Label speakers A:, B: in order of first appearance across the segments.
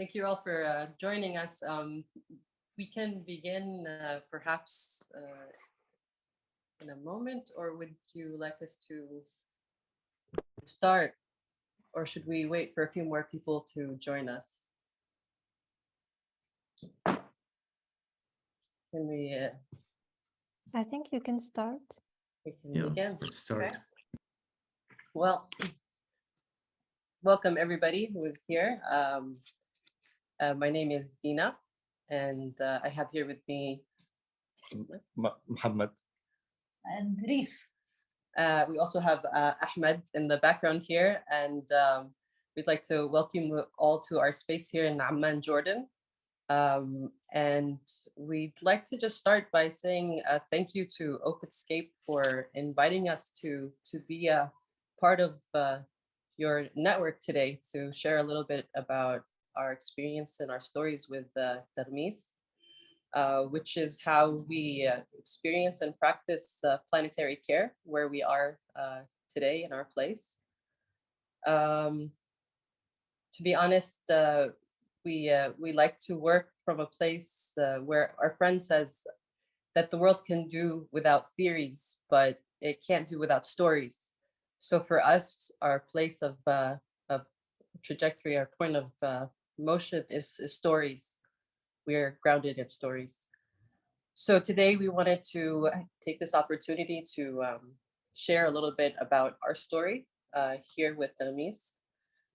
A: thank you all for uh, joining us. Um, we can begin uh, perhaps uh, in a moment, or would you like us to start? Or should we wait for a few more people to join us? Can we, uh,
B: I think you can start.
A: we can
C: Yeah,
A: begin?
C: let's start.
A: Okay. Well, welcome everybody who is here. Um, uh, my name is Dina, and uh, I have here with me.
D: M- Muhammad.
E: and Reef.
A: Uh, we also have uh, Ahmed in the background here, and um, we'd like to welcome you all to our space here in Amman, Jordan. Um, and we'd like to just start by saying uh, thank you to Openscape for inviting us to to be a part of uh, your network today to share a little bit about our experience and our stories with uh, Tarmis, uh, which is how we uh, experience and practice uh, planetary care where we are uh, today in our place. Um, to be honest, uh, we uh, we like to work from a place where our friend says that the world can do without theories, but it can't do without stories. So for us, our place of of trajectory, our point of motion is, is stories. We are grounded in stories. So today we wanted to take this opportunity to um, share a little bit about our story uh, here with Danamis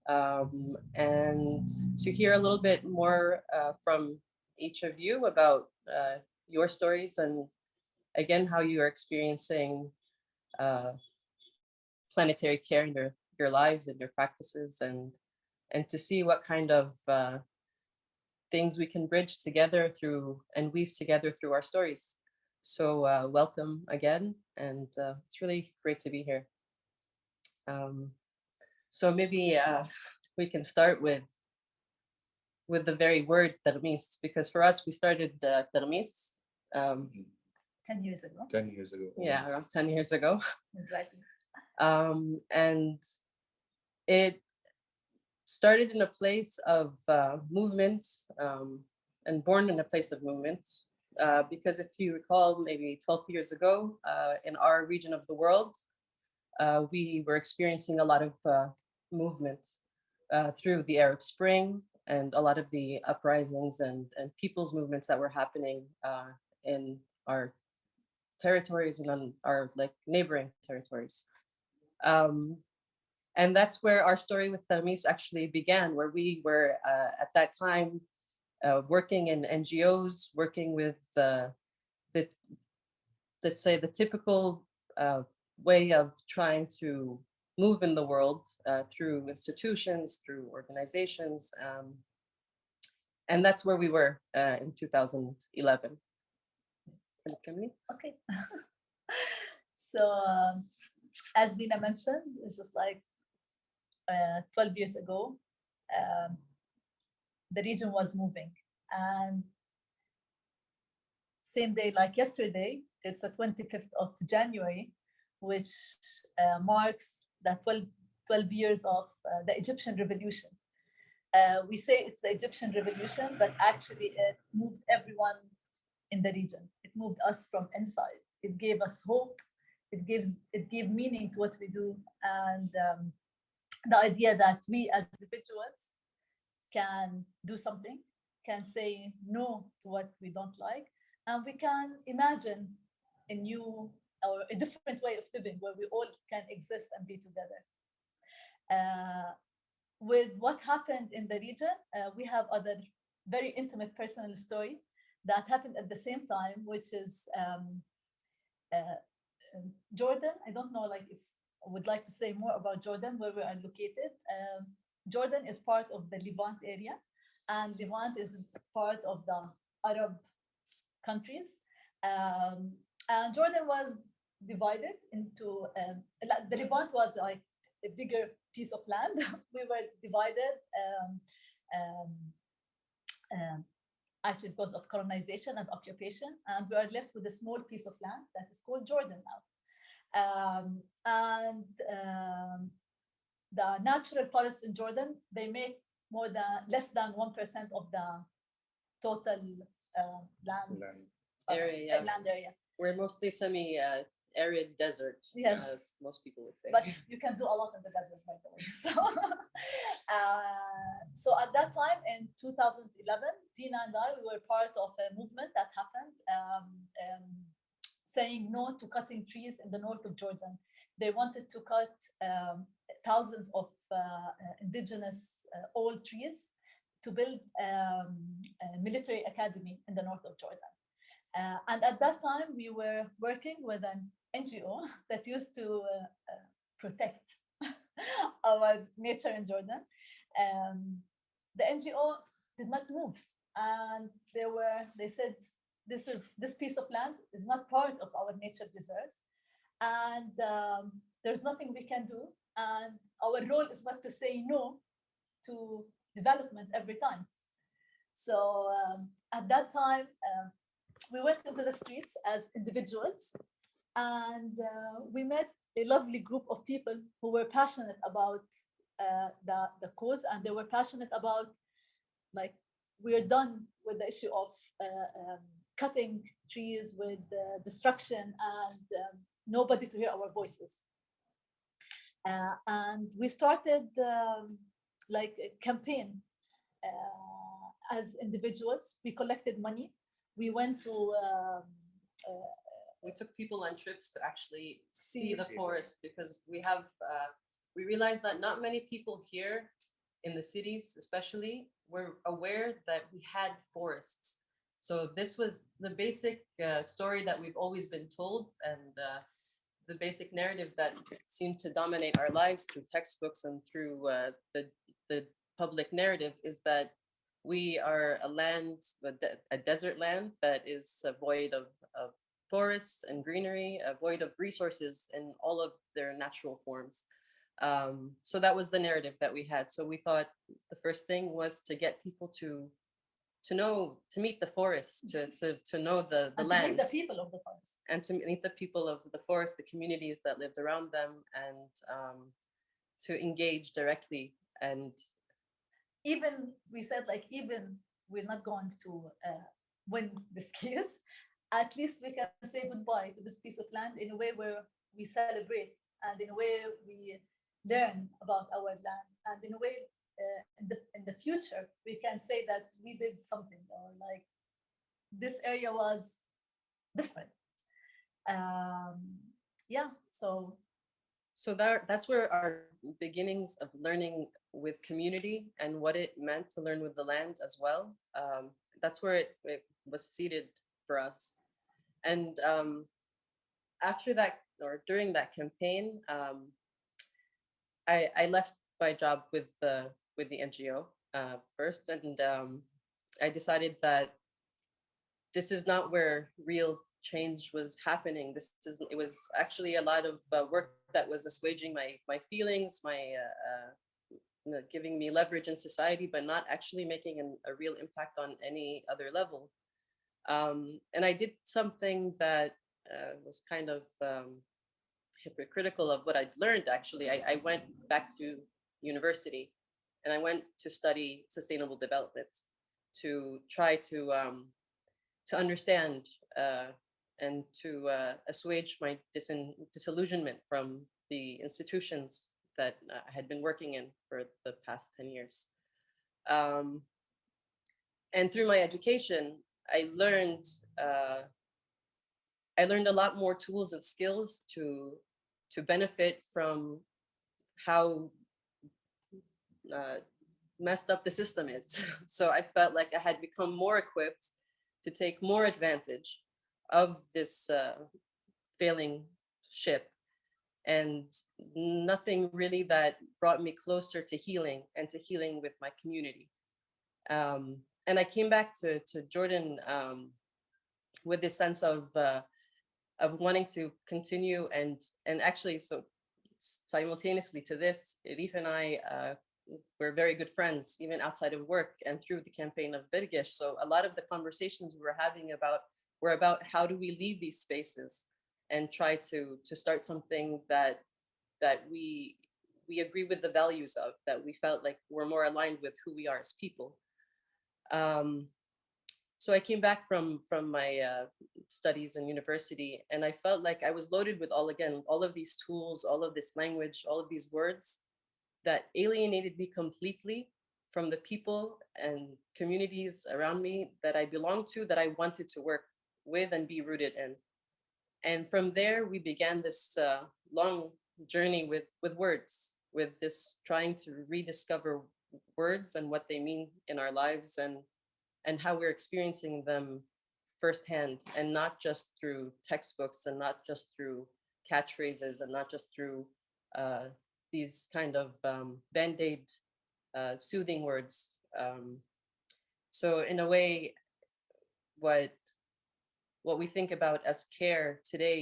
A: um, and to hear a little bit more uh, from each of you about uh, your stories and again how you are experiencing uh, planetary care in your, your lives and your practices and and to see what kind of uh, things we can bridge together through and weave together through our stories. So uh, welcome again, and uh, it's really great to be here. Um, so maybe uh, we can start with with the very word termis, because for us we started uh, termis, um,
E: 10 years ago.
D: 10 years ago.
A: yeah, around 10 years ago.
E: Exactly.
A: um, and it started in a place of uh, movement um, and born in a place of movement. Uh, because if you recall, maybe 12 years ago, uh, in our region of the world, uh, we were experiencing a lot of uh, movement uh, through the Arab Spring and a lot of the uprisings and, and people's movements that were happening in our territories and on our like neighboring territories. Um, and that's where our story with Tamis actually began, where we were uh, at that time uh, working in NGOs, working with the, the let's say the typical uh, way of trying to move in the world uh, through institutions, through organizations. Um, and that's where we were uh, in 2011. Can you come?
E: Okay. so um, as Dina mentioned, it's just like uh, 12 years ago, um, the region was moving and same day like yesterday, it's the 25th of January, which uh, marks the 12, 12 years of uh, the Egyptian revolution. Uh, we say it's the Egyptian revolution, but actually it moved everyone in the region. It moved us from inside. It gave us hope. It gives it gave meaning to what we do, and um, the idea that we as individuals can do something, can say no to what we don't like, and we can imagine a new or a different way of living where we all can exist and be together. Uh, with what happened in the region, uh, we have other very intimate personal story that happened at the same time, which is um, uh, um, Jordan. I don't know like if would like to say more about Jordan, where we are located. Um, Jordan is part of the Levant area, and Levant is part of the Arab countries. Um, and Jordan was divided into, um, the Levant was like a bigger piece of land. we were divided um, um, um, actually because of colonization and occupation, and we are left with a small piece of land that is called Jordan now. Um, and um, the natural forests in Jordan, they make more than less than one percent of the total uh, land
D: Land.
E: uh,
A: Area,
E: uh,
A: yeah.
E: land area.
A: We're mostly semi-arid desert,
E: Yes.
A: as most people would say.
E: but you can do a lot in the desert, by the way. So, uh, so at that time in 2011, Dina and I, we were part of a movement that happened um, um, saying no to cutting trees in the north of Jordan. They wanted to cut um, thousands of uh, uh, indigenous uh, old trees to build um, a military academy in the north of Jordan. Uh, and at that time, we were working with an NGO that used to uh, uh, protect our nature in Jordan. Um, the NGO did not move, and they were they said this is this piece of land is not part of our nature reserves, and um, there's nothing we can do, and our role is not to say no to development every time. So um, at that time, um, we went into the streets as individuals. And uh, we met a lovely group of people who were passionate about uh, the, the cause. And they were passionate about like we're done with the issue of uh, um, cutting trees with uh, destruction and um, nobody to hear our voices. Uh, and we started um, like a campaign uh, as individuals. We collected money. We went to um, uh,
A: we took people on trips to actually see
E: See
A: the- forest because we have uh, we realized that not many people here in the cities especially were aware that we had forests so this was the basic uh, story that we've always been told and uh, the basic narrative that seemed to dominate our lives through textbooks and through uh, the the public narrative is that we are a land, a desert land that is void of, of forests and greenery, void of resources in all of their natural forms. Um, so that was the narrative that we had. So we thought the first thing was to get people to to know, to meet the forest, to to to know the the
E: and to meet
A: land
E: the people of the forest.
A: and to meet the people of the forest, the communities that lived around them, and um, to engage directly. And
E: even we said like even we're not going to uh, win this case at least we can say goodbye to this piece of land in a way where we celebrate and in a way we learn about our land. And in a way, uh, in, the, in the future, we can say that we did something or like this area was different. Um, yeah, so
A: So that that's where our beginnings of learning with community and what it meant to learn with the land as well. Um, that's where it, it was seated for us. And um, after that, or during that campaign, um, I, I left my job with the with the NGO uh, first, and um, I decided that this is not where real change was happening. This is it was actually a lot of uh, work that was assuaging my my feelings, my uh, uh, giving me leverage in society, but not actually making an, a real impact on any other level. Um, and I did something that uh, was kind of um, hypocritical of what I'd learned. Actually, I, I went back to university, and I went to study sustainable development to try to um, to understand uh, and to uh, assuage my disillusionment from the institutions that uh, I had been working in for the past 10 years. Um, and through my education, I learned uh, I learned a lot more tools and skills to to benefit from how uh, messed up the system is. So I felt like I had become more equipped to take more advantage of this uh, failing ship and nothing really that brought me closer to healing and to healing with my community. Um, and I came back to, to Jordan um, with this sense of, uh, of wanting to continue and, and actually, so simultaneously to this, Elif and I uh, we're very good friends, even outside of work and through the campaign of Birgish. So a lot of the conversations we were having about were about how do we leave these spaces and try to to start something that that we we agree with the values of that we felt like we're more aligned with who we are as people. Um, so I came back from from my uh, studies in university, and I felt like I was loaded with all again all of these tools, all of this language, all of these words that alienated me completely from the people and communities around me that I belonged to, that I wanted to work with and be rooted in. And from there, we began this uh, long journey with, with words, with this trying to rediscover words and what they mean in our lives and, and how we're experiencing them firsthand and not just through textbooks and not just through catchphrases and not just through uh, these kind of um, band-aid uh, soothing words. Um, so in a way, what what we think about as care today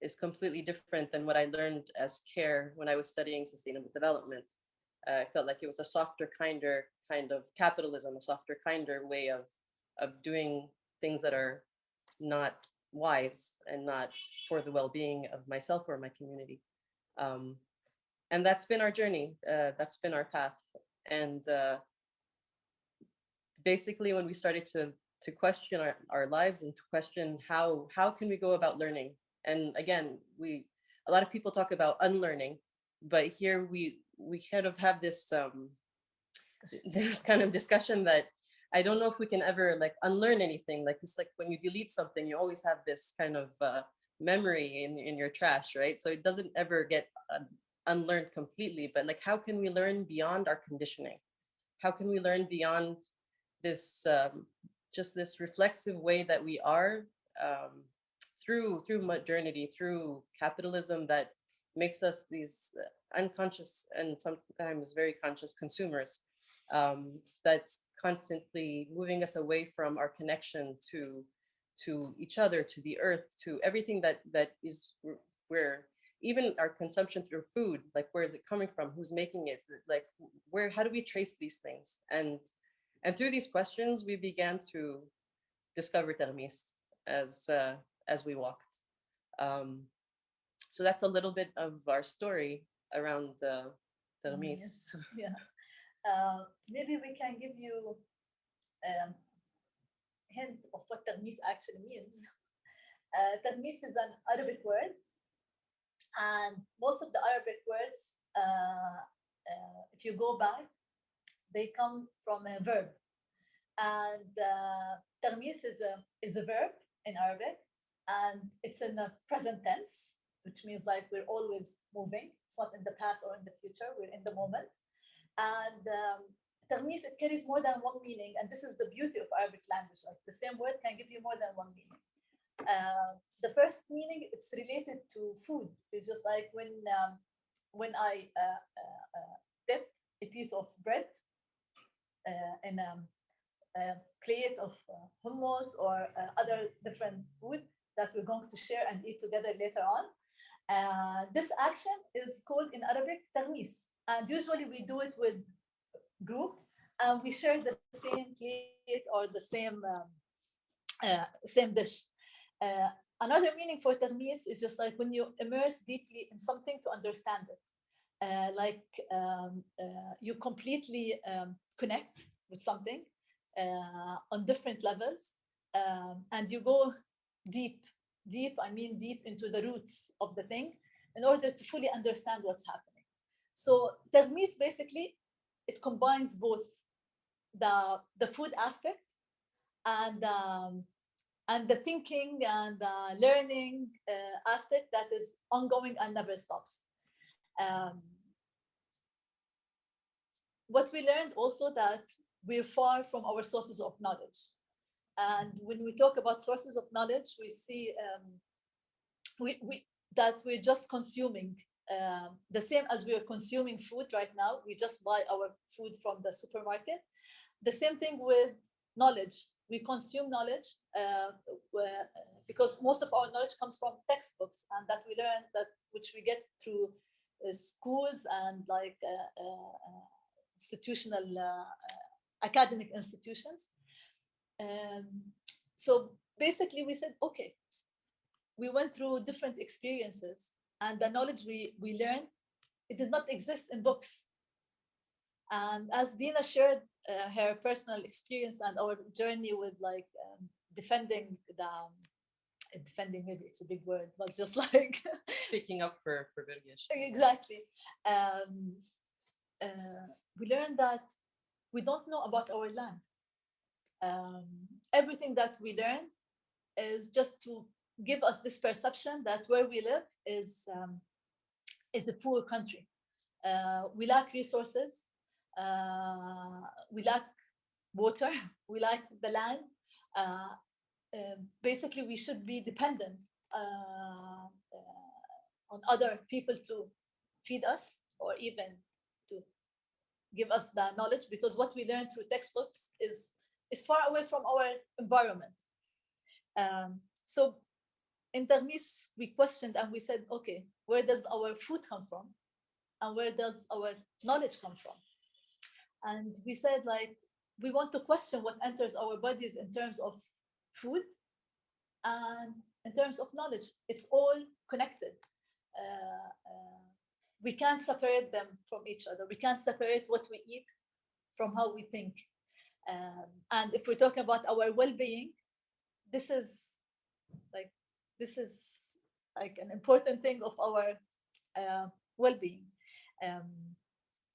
A: is completely different than what I learned as care when I was studying sustainable development. Uh, I felt like it was a softer, kinder kind of capitalism, a softer, kinder way of of doing things that are not wise and not for the well-being of myself or my community. Um, and that's been our journey. Uh, that's been our path. And uh, basically, when we started to to question our, our lives and to question how how can we go about learning, and again, we a lot of people talk about unlearning, but here we we kind of have this um, this kind of discussion that I don't know if we can ever like unlearn anything. Like it's like when you delete something, you always have this kind of uh, memory in in your trash, right? So it doesn't ever get uh, unlearned completely, but like how can we learn beyond our conditioning? How can we learn beyond this um, just this reflexive way that we are um, through through modernity, through capitalism that makes us these uh, unconscious and sometimes very conscious consumers um, that's constantly moving us away from our connection to to each other, to the earth, to everything that that is we're even our consumption through food, like where is it coming from? Who's making it? Like where, how do we trace these things? And and through these questions, we began to discover Termis as uh, as we walked. Um, so that's a little bit of our story around uh, Termis.
E: Yes. Yeah. Uh, maybe we can give you a um, hint of what Termis actually means. Uh, Termis is an Arabic word and most of the Arabic words, uh, uh, if you go back, they come from a verb. And uh, termis is a, is a verb in Arabic, and it's in the present tense, which means like we're always moving. It's not in the past or in the future, we're in the moment. And um, termis, it carries more than one meaning. And this is the beauty of Arabic language. Like the same word can give you more than one meaning. Um, the first meaning it's related to food. It's just like when um, when I uh, uh, uh dip a piece of bread uh, in um, a plate of uh, hummus or other different food that we're going to share and eat together later on. this action is called in Arabic tarmis, and usually we do it with group and we share the same plate or the same um, same dish. Uh, another meaning for termis is just like when you immerse deeply in something to understand it. Uh, like um, uh, you completely um, connect with something uh, on different levels um, and you go deep, deep, I mean deep into the roots of the thing in order to fully understand what's happening. So Termis basically, it combines both the, the food aspect and um, and the thinking and the learning uh, aspect that is ongoing and never stops. Um, what we learned also that we're far from our sources of knowledge. And when we talk about sources of knowledge, we see um, we, we, that we're just consuming um, the same as we are consuming food right now. We just buy our food from the supermarket. The same thing with knowledge. We consume knowledge uh, because most of our knowledge comes from textbooks and that we learn that which we get through uh, schools and like uh, uh, institutional uh, academic institutions. Um, so basically we said, okay, we went through different experiences and the knowledge we, we learned, it did not exist in books. And as Dina shared uh, her personal experience and our journey with like um, defending the, um, defending maybe it's a big word, but just like
A: Speaking up for, for Birgish.
E: exactly. Um, uh, we learned that we don't know about our land. Um, everything that we learn is just to give us this perception that where we live is um, is a poor country. Uh, we lack resources. Uh, we lack water. We lack the land. Uh, um, basically, we should be dependent uh, uh, on other people to feed us or even to give us the knowledge because what we learn through textbooks is is far away from our environment. Um, so in Termis, we questioned and we said, okay, where does our food come from? And where does our knowledge come from? And we said, like, we want to question what enters our bodies in terms of food and in terms of knowledge. It's all connected. Uh, uh, we can't separate them from each other. We can't separate what we eat from how we think. Um, and if we're talking about our well-being, this is like this is like an important thing of our uh, well-being. Um,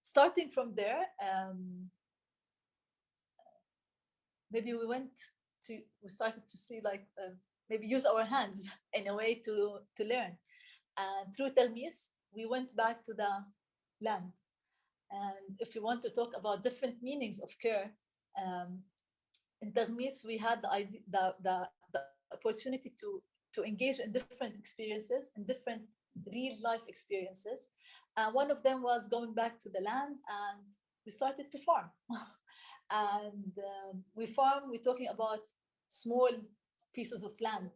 E: starting from there, um, maybe we went to we started to see like um, maybe use our hands in a way to to learn. And through Telmis, we went back to the land. And if you want to talk about different meanings of care, um, in Telmis, we had the, idea, the, the, the opportunity to, to engage in different experiences, in different real life experiences. And one of them was going back to the land and we started to farm. and um, we farm, we're talking about small pieces of land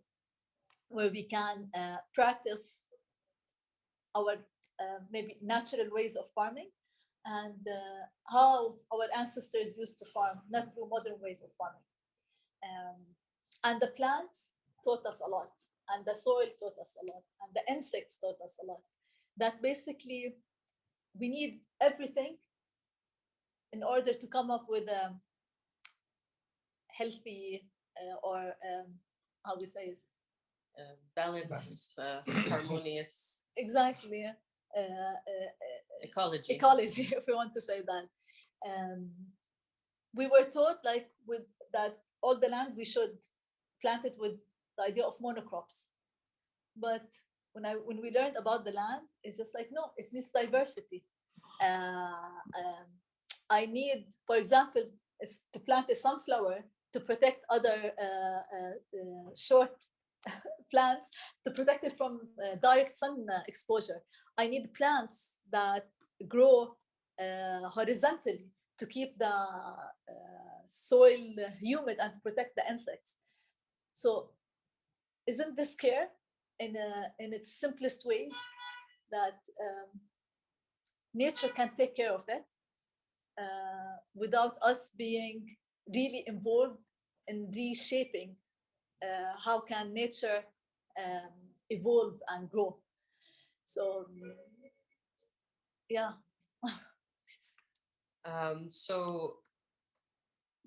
E: where we can uh, practice our uh, maybe natural ways of farming and uh, how our ancestors used to farm, not through modern ways of farming. Um, and the plants taught us a lot, and the soil taught us a lot, and the insects taught us a lot. That basically we need everything in order to come up with a healthy uh, or um, how we say it,
A: Uh, balanced, uh, harmonious
E: exactly uh, uh, uh,
A: Ecology.
E: ecology, if we want to say that. Um, we were taught like with that all the land we should plant it with the idea of monocrops. But when I when we learned about the land, it's just like no, it needs diversity. Uh, um, I need, for example, to plant a sunflower to protect other uh, uh, uh, short plants to protect it from uh, direct sun uh, exposure. I need plants that grow horizontally to keep the soil humid and to protect the insects. So isn't this care in, a, in its simplest ways that um, nature can take care of it uh, without us being really involved in reshaping uh, how can nature um, evolve and grow. So yeah,
A: Um, so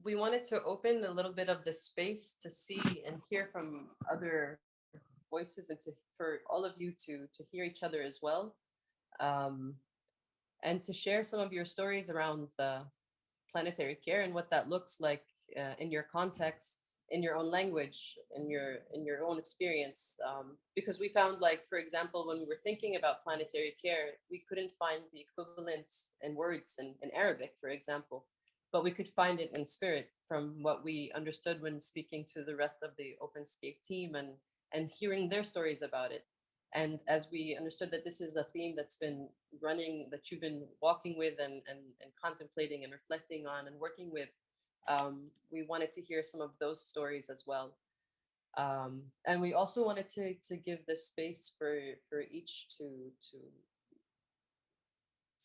A: we wanted to open a little bit of the space to see and hear from other voices and to for all of you to to hear each other as well. Um, and to share some of your stories around uh, planetary care and what that looks like uh, in your context, in your own language, in your in your own experience. Um, because we found like, for example, when we were thinking about planetary care, we couldn't find the equivalent in words in, in Arabic, for example, but we could find it in spirit from what we understood when speaking to the rest of the OpenScape team and and hearing their stories about it. And as we understood that this is a theme that's been running, that you've been walking with and, and, and contemplating and reflecting on and working with, um, we wanted to hear some of those stories as well. Um, and we also wanted to, to give this space for, for each to, to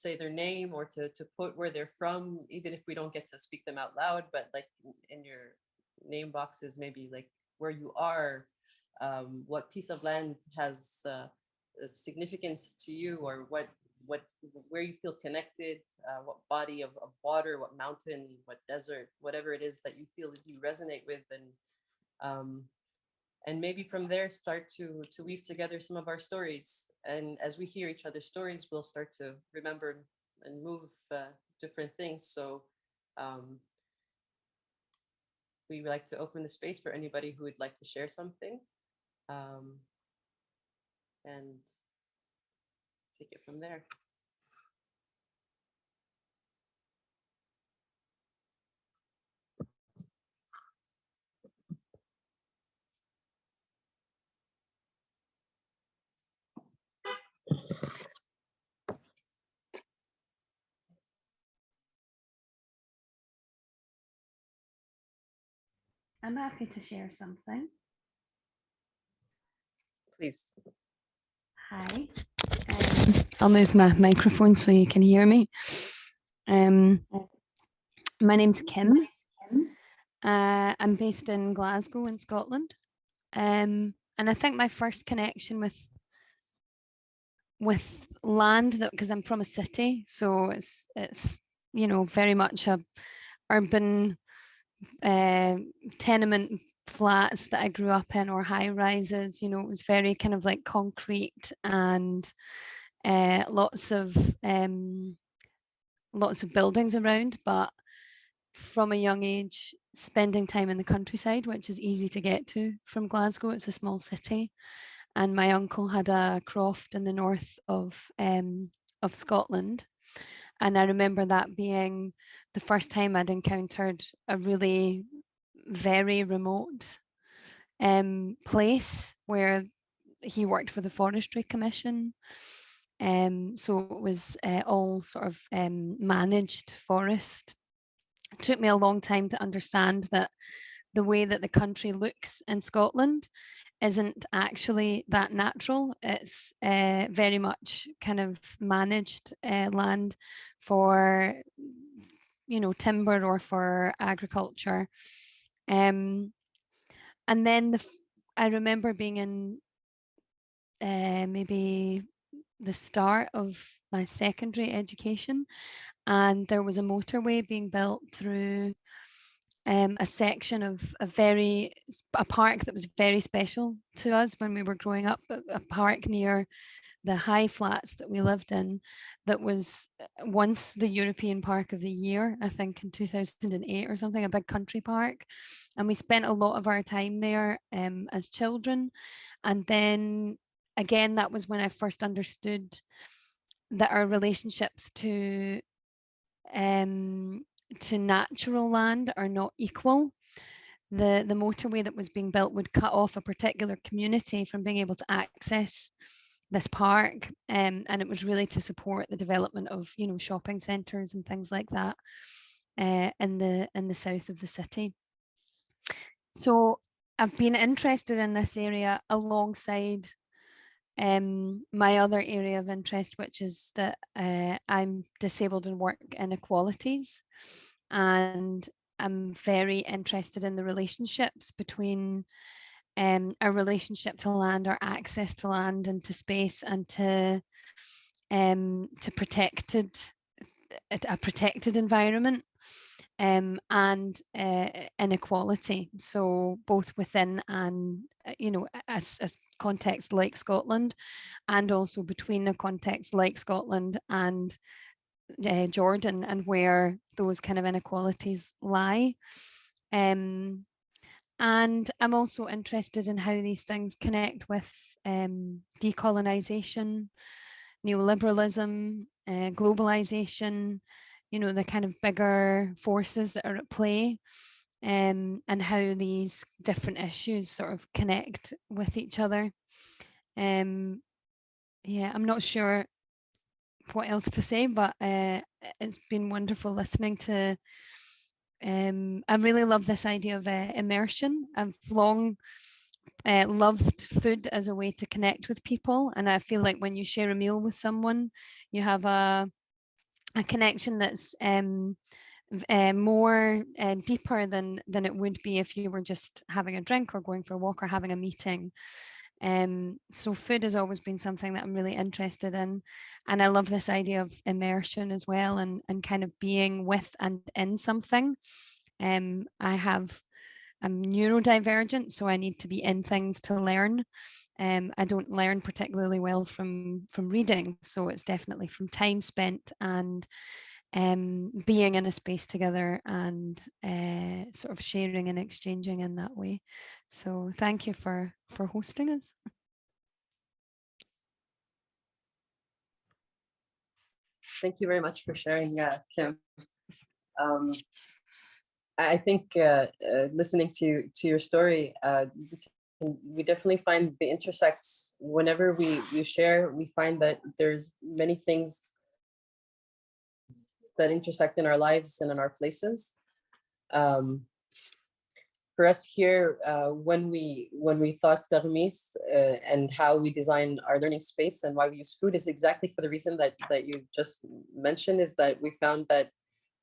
A: say their name or to, to put where they're from, even if we don't get to speak them out loud, but like in your name boxes, maybe like where you are, um, what piece of land has uh, significance to you or what what where you feel connected uh, what body of, of water what mountain what desert whatever it is that you feel that you resonate with and um, and maybe from there start to to weave together some of our stories and as we hear each other's stories we'll start to remember and move uh, different things so um, we would like to open the space for anybody who would like to share something um, and take it from there.
C: I'm happy to share something.
A: Please.
C: Hi. Um, I'll move my microphone so you can hear me. Um, my name's Kim. Uh, I'm based in Glasgow in Scotland. Um, and I think my first connection with with land that because I'm from a city, so it's it's you know very much a urban uh, tenement flats that I grew up in or high rises, you know, it was very kind of like concrete and uh, lots of um, lots of buildings around, but from a young age, spending time in the countryside, which is easy to get to from Glasgow, it's a small city. And my uncle had a croft in the north of um, of Scotland. And I remember that being the first time I'd encountered a really very remote um, place where he worked for the Forestry Commission. Um, so it was uh, all sort of um, managed forest. It took me a long time to understand that the way that the country looks in Scotland isn't actually that natural. It's uh, very much kind of managed uh, land for, you know, timber or for agriculture. Um, and then the, I remember being in uh, maybe the start of my secondary education and there was a motorway being built through um, a section of a very a park that was very special to us when we were growing up. A, park near the high flats that we lived in, that was uh, once the European Park of the Year, I think in 2008 or something, a big country park, and we spent a lot of our time there um, as children, and then again that was when I first understood that our relationships to um, to natural land are not equal. The, the motorway that was being built would cut off a particular community from being able to access this park um, and it was really to support the development of you know shopping centres and things like that uh, in the in the south of the city. So I've been interested in this area alongside um, my other area of interest, which is that uh, I'm disabled and work inequalities. And I'm very interested in the relationships between um, our relationship to land, our access to land and to space and to um, to protected a protected environment um, and uh, inequality. So both within and uh, you know a, s- a context like Scotland, and also between a context like Scotland and uh, Jordan, and where those kind of inequalities lie. Um, and I'm also interested in how these things connect with um, decolonisation, neoliberalism, uh, globalization, you know, the kind of bigger forces that are at play um, and how these different issues sort of connect with each other. Um, yeah, I'm not sure what else to say, but uh, it's been wonderful listening to um, I really love this idea of uh, immersion. I've long uh, loved food as a way to connect with people, and I feel like when you share a meal with someone, you have a a connection that's um, uh, more uh, deeper than than it would be if you were just having a drink or going for a walk or having a meeting. Um, so food has always been something that I'm really interested in. And I love this idea of immersion as well and, and kind of being with and in something. Um, I have, I'm neurodivergent, so I need to be in things to learn. Um, I don't learn particularly well from from reading, so it's definitely from time spent and um, being in a space together and uh, sort of sharing and exchanging in that way. So thank you for for hosting us.
A: Thank you very much for sharing, uh, Kim. Um, I think uh, uh, listening to to your story, uh, we we definitely find the intersects. Whenever we we share, we find that there's many things that intersect in our lives and in our places. Um, for us here, uh, when we when we thought Tarmis uh, and how we design our learning space and why we use food is exactly for the reason that that you just mentioned is that we found that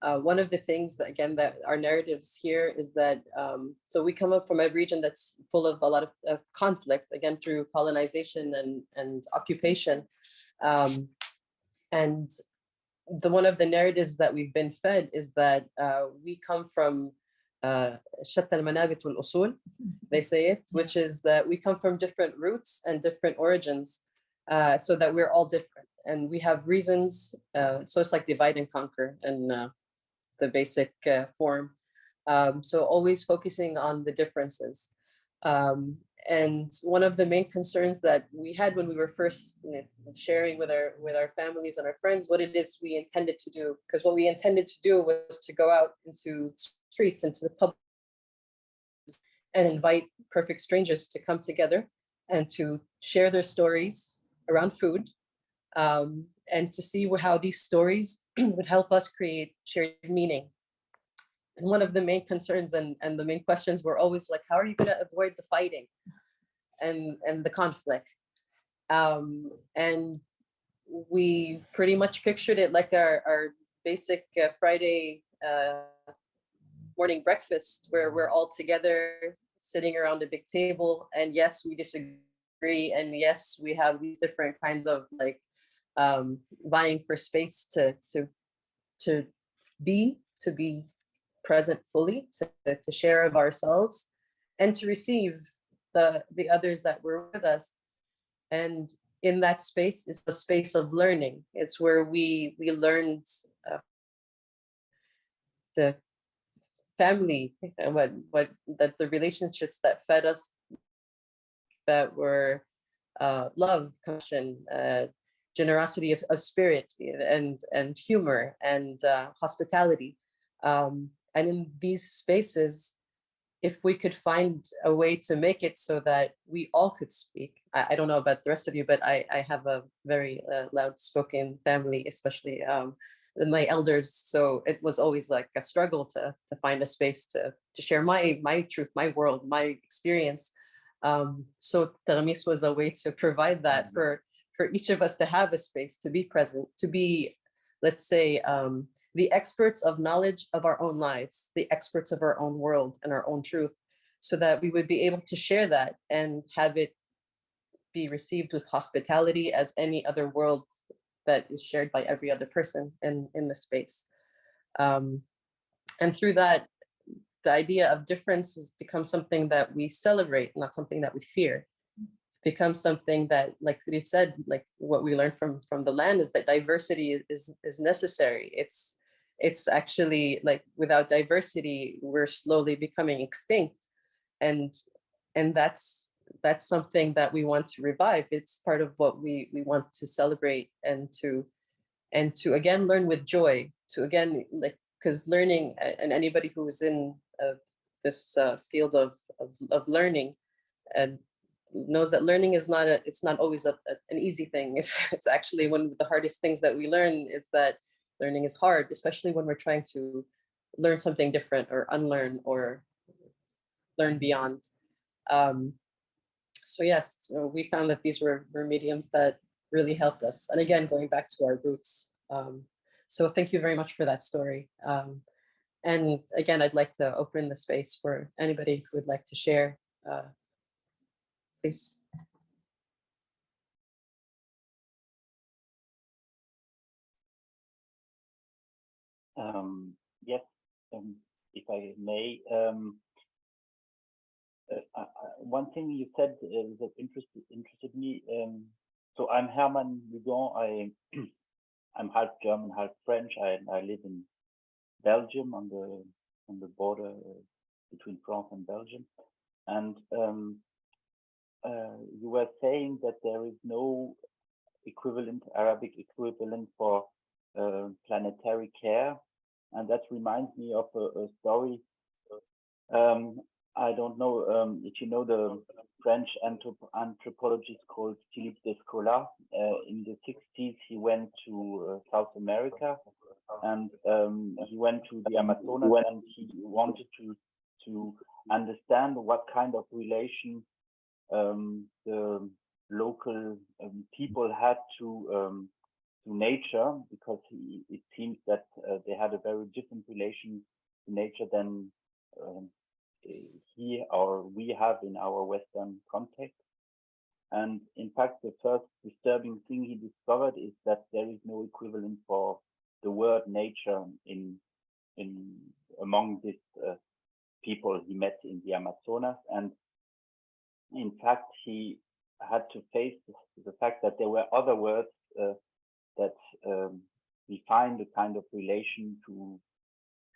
A: uh, one of the things that again that our narratives here is that um, so we come up from a region that's full of a lot of, of conflict again through colonization and and occupation um, and the one of the narratives that we've been fed is that uh, we come from uh, شتى المنابت والأصول, they say it, which is that we come from different roots and different origins, uh, so that we're all different and we have reasons. Uh, so it's like divide and conquer in uh, the basic uh, form. Um, so always focusing on the differences. Um, and one of the main concerns that we had when we were first you know, sharing with our with our families and our friends what it is we intended to do, because what we intended to do was to go out into streets, into the public and invite perfect strangers to come together and to share their stories around food um, and to see how these stories would help us create shared meaning. And one of the main concerns and, and the main questions were always like, how are you going to avoid the fighting and, and the conflict? Um, and we pretty much pictured it like our, our basic uh, Friday uh, morning breakfast where we're all together sitting around a big table. And yes, we disagree. And yes, we have these different kinds of like um, vying for space to, to, to be, to be present fully, to, to share of ourselves, and to receive the, the others that were with us. And in that space is a space of learning. It's where we we learned uh, the family and what what that the relationships that fed us that were uh, love, compassion, uh, generosity of, of spirit and and humor and uh, hospitality. Um, and in these spaces, if we could find a way to make it so that we all could speak. I, I don't know about the rest of you, but I, I have a very uh, loud spoken family, especially um, my elders. So it was always like a struggle to, to find a space to, to share my, my truth, my world, my experience. Um, so Taghmees was a way to provide that for, for each of us to have a space, to be present, to be, let's say, um, the experts of knowledge of our own lives, the experts of our own world and our own truth, so that we would be able to share that and have it be received with hospitality as any other world that is shared by every other person in, in the space. Um, and through that, the idea of difference has become something that we celebrate, not something that we fear. It Becomes something that, like you said, like what we learned from from the land is that diversity is is necessary. It's it's actually like without diversity, we're slowly becoming extinct. And and that's that's something that we want to revive. It's part of what we we want to celebrate and to and to again learn with joy, to again like because learning and anybody who is in uh, this uh, field of, of, of learning and knows that learning is not a it's not always a, a, an easy thing it's, it's actually one of the hardest things that we learn is that learning is hard, especially when we're trying to learn something different or unlearn or learn beyond. Um, so yes, we found that these were, were mediums that really helped us. And again, going back to our roots. Um, so thank you very much for that story. Um, and again, I'd like to open the space for anybody who would like to share. Uh, please.
F: Um, yes, um, if I may. Um, uh, uh, one thing you said uh, that interested interested me. Um, so I'm Herman Lugon. I I'm half German, half French. I I live in Belgium on the on the border uh, between France and Belgium. And um, uh, you were saying that there is no equivalent Arabic equivalent for uh, planetary care and that reminds me of a, a story. Um, I don't know um, if you know the French anthrop anthropologist called Philippe Descola. Uh, in the 60s, he went to uh, South America and um, he went to the Amazonas and he wanted to to understand what kind of relation um, the local um, people had to um, nature because he, it seems that uh, they had a very different relation to nature than um, he or we have in our Western context. And in fact, the first disturbing thing he discovered is that there is no equivalent for the word nature in in among these uh, people he met in the Amazonas. And in fact, he had to face the fact that there were other words uh, that um, we find a kind of relation to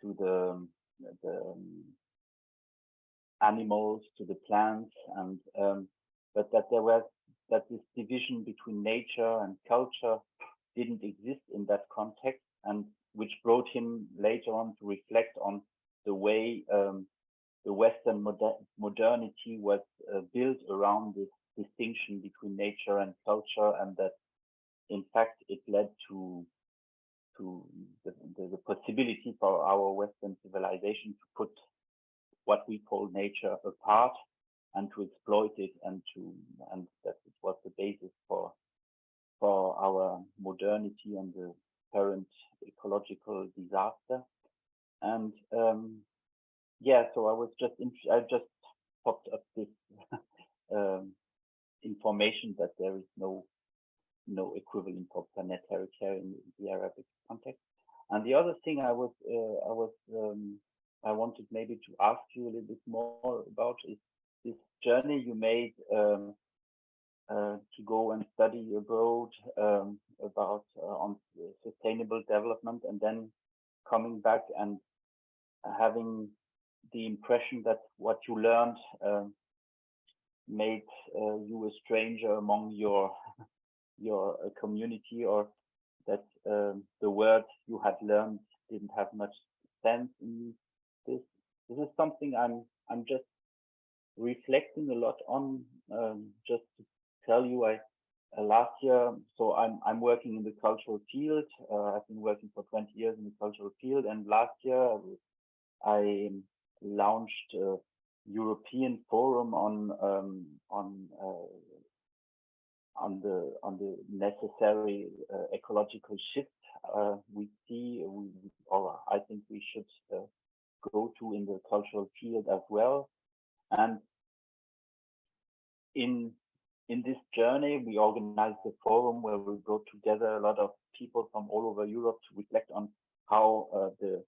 F: to the, the um, animals, to the plants, and um, but that there was that this division between nature and culture didn't exist in that context, and which brought him later on to reflect on the way um, the Western moder modernity was uh, built around this distinction between nature and culture, and that in fact, it led to to the, the, the, possibility for our Western civilization to put what we call nature apart and to exploit it and to and that it was the basis for for our modernity and the current ecological disaster. And um, yeah, so I was just I just popped up this um, information that there is no no equivalent of planetary care in the Arabic context. And the other thing I was uh, I was um, I wanted maybe to ask you a little bit more about is this journey you made um, uh, to go and study abroad um, about uh, on sustainable development and then coming back and having the impression that what you learned um, made uh, you a stranger among your your uh, community or that um, the words you had learned didn't have much sense in this this is something i'm i'm just reflecting a lot on um, just to tell you i uh, last year so i'm i'm working in the cultural field. Uh, i've been working for 20 years in the cultural field and last year i launched a european forum on um, on uh, on the on the necessary uh, ecological shift uh, we see we, or I think we should uh, go to in the cultural field as well. And in in this journey we organized a forum where we brought together a lot of people from all over Europe to reflect on how uh, the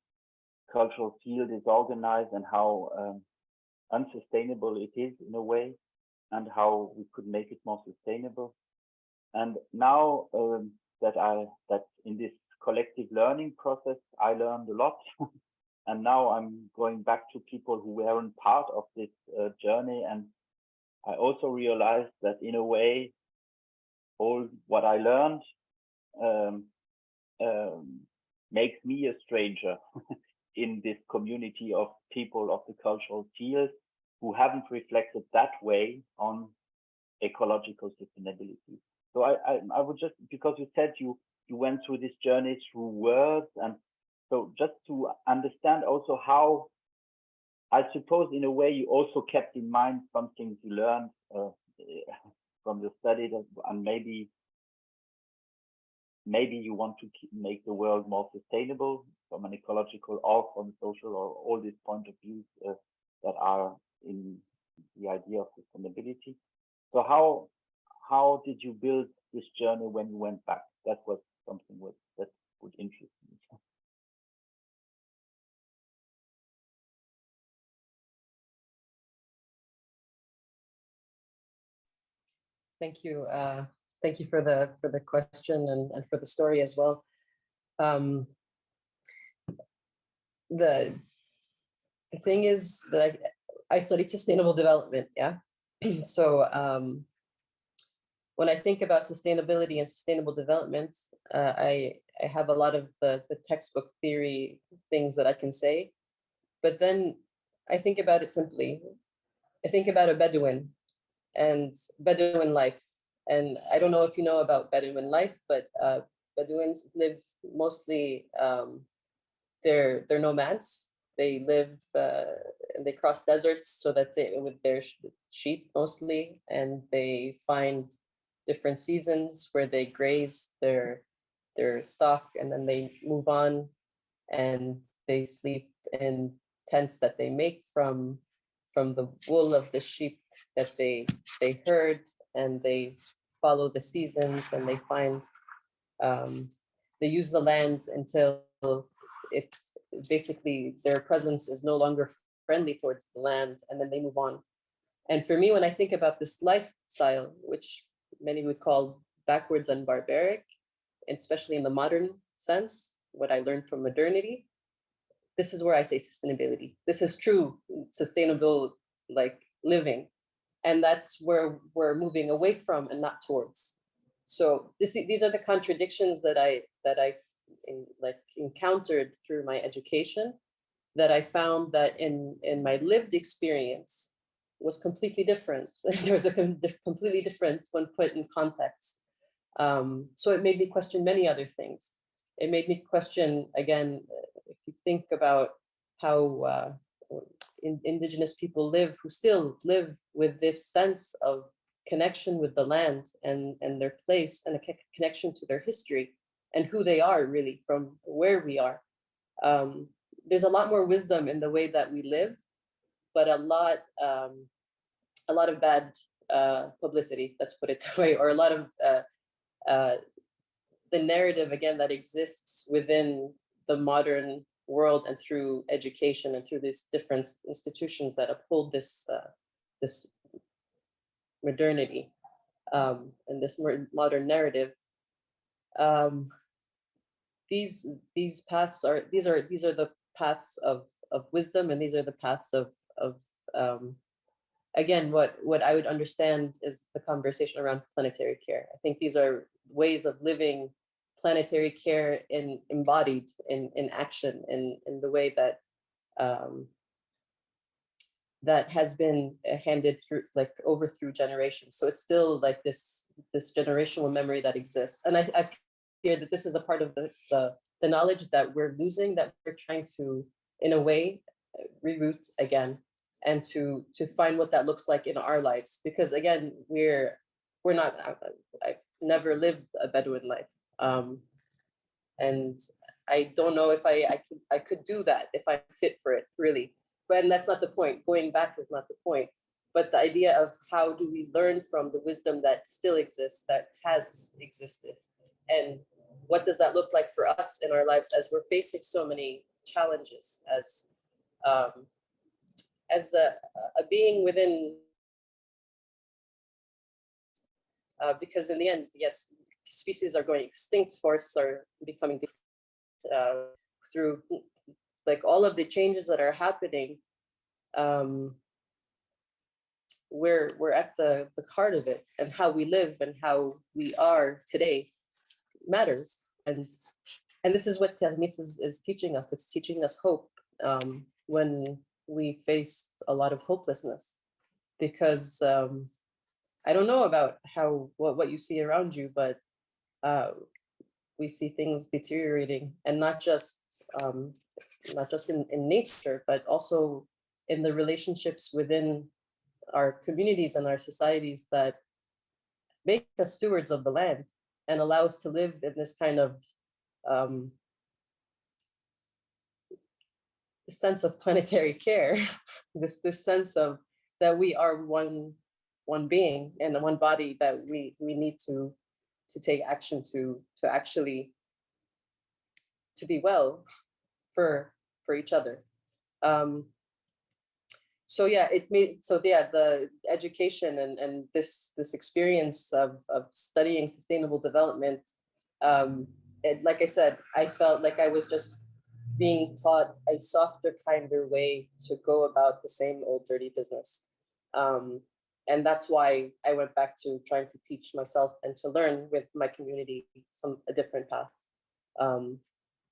F: cultural field is organized and how um, unsustainable it is in a way and how we could make it more sustainable. And now um, that I that in this collective learning process, I learned a lot. and now I'm going back to people who weren't part of this uh, journey. And I also realized that in a way, all what I learned um, um, makes me a stranger in this community of people of the cultural field who haven't reflected that way on ecological sustainability. So I, I, I would just, because you said you, you went through this journey through words and so just to understand also how, I suppose in a way you also kept in mind some things you learned uh, from your study that, and maybe maybe you want to keep, make the world more sustainable from an ecological or from social or all these point of views uh, that are in the idea of sustainability. So how how did you build this journey when you went back? That was something what, that would interest me.
A: Thank you. Uh, thank you for the for the question and, and for the story as well. Um, the, the thing is that I, studied sustainable development, yeah. so um, when I think about sustainability and sustainable development, uh, I, I have a lot of the, the textbook theory things that I can say, but then I think about it simply. I think about a Bedouin and Bedouin life. And I don't know if you know about Bedouin life, but uh, Bedouins live mostly, um, they're, they're nomads. They live, uh, they cross deserts so that they, with their sheep mostly, and they find different seasons where they graze their their stock and then they move on and they sleep in tents that they make from from the wool of the sheep that they they herd and they follow the seasons and they find um, they use the land until it's basically their presence is no longer friendly towards the land and then they move on. And for me, when I think about this lifestyle, which many would call backwards and barbaric, especially in the modern sense, what I learned from modernity, this is where I say sustainability. This is true sustainable like living. And that's where we're moving away from and not towards. So this, these are the contradictions that I that I like encountered through my education that I found that in in my lived experience was completely different. there was a completely different when put in context. Um, so it made me question many other things. It made me question, again, if you think about how uh, in, indigenous people live, who still live with this sense of connection with the land and, and their place and a connection to their history and who they are really from where we are. Um, there's a lot more wisdom in the way that we live but a lot um, a lot of bad uh, publicity, let's put it that way, or a lot of uh, uh, the narrative again that exists within the modern world and through education and through these different institutions that uphold this uh, this modernity um, and this modern narrative. Um, these these paths are these are these are the paths of of wisdom and these are the paths of of um, again what what I would understand is the conversation around planetary care. I think these are ways of living planetary care in embodied in in action in in the way that um, that has been uh, handed through like over through generations. So it's still like this this generational memory that exists. And I, I fear that this is a part of the, the the knowledge that we're losing that we're trying to in a way uh, reroute again and to to find what that looks like in our lives because again we're we're not I, I never lived a Bedouin life um, and I don't know if I I could I could do that if I'm fit for it really but that's not the point. Going back is not the point. But the idea of how do we learn from the wisdom that still exists, that has existed, and what does that look like for us in our lives as we're facing so many challenges as um, as a, a being within uh, because in the end, yes, species are going extinct, forests are becoming uh, through like all of the changes that are happening, um, we're we're at the the heart of it, and how we live and how we are today matters. And and this is what Taghmees is, is teaching us. It's teaching us hope um, when we face a lot of hopelessness, because um, I don't know about how what what you see around you, but uh, we see things deteriorating, and not just um, not just in, in nature, but also in the relationships within our communities and our societies that make us stewards of the land and allow us to live in this kind of um, sense of planetary care, this this sense of that we are one one being and one body that we we need to to take action to to actually to be well for for each other. Um, so yeah, it made so yeah the education and and this this experience of of studying sustainable development. Um, it, like I said, I felt like I was just being taught a softer, kinder way to go about the same old dirty business. Um, and that's why I went back to trying to teach myself and to learn with my community some a different path. Um,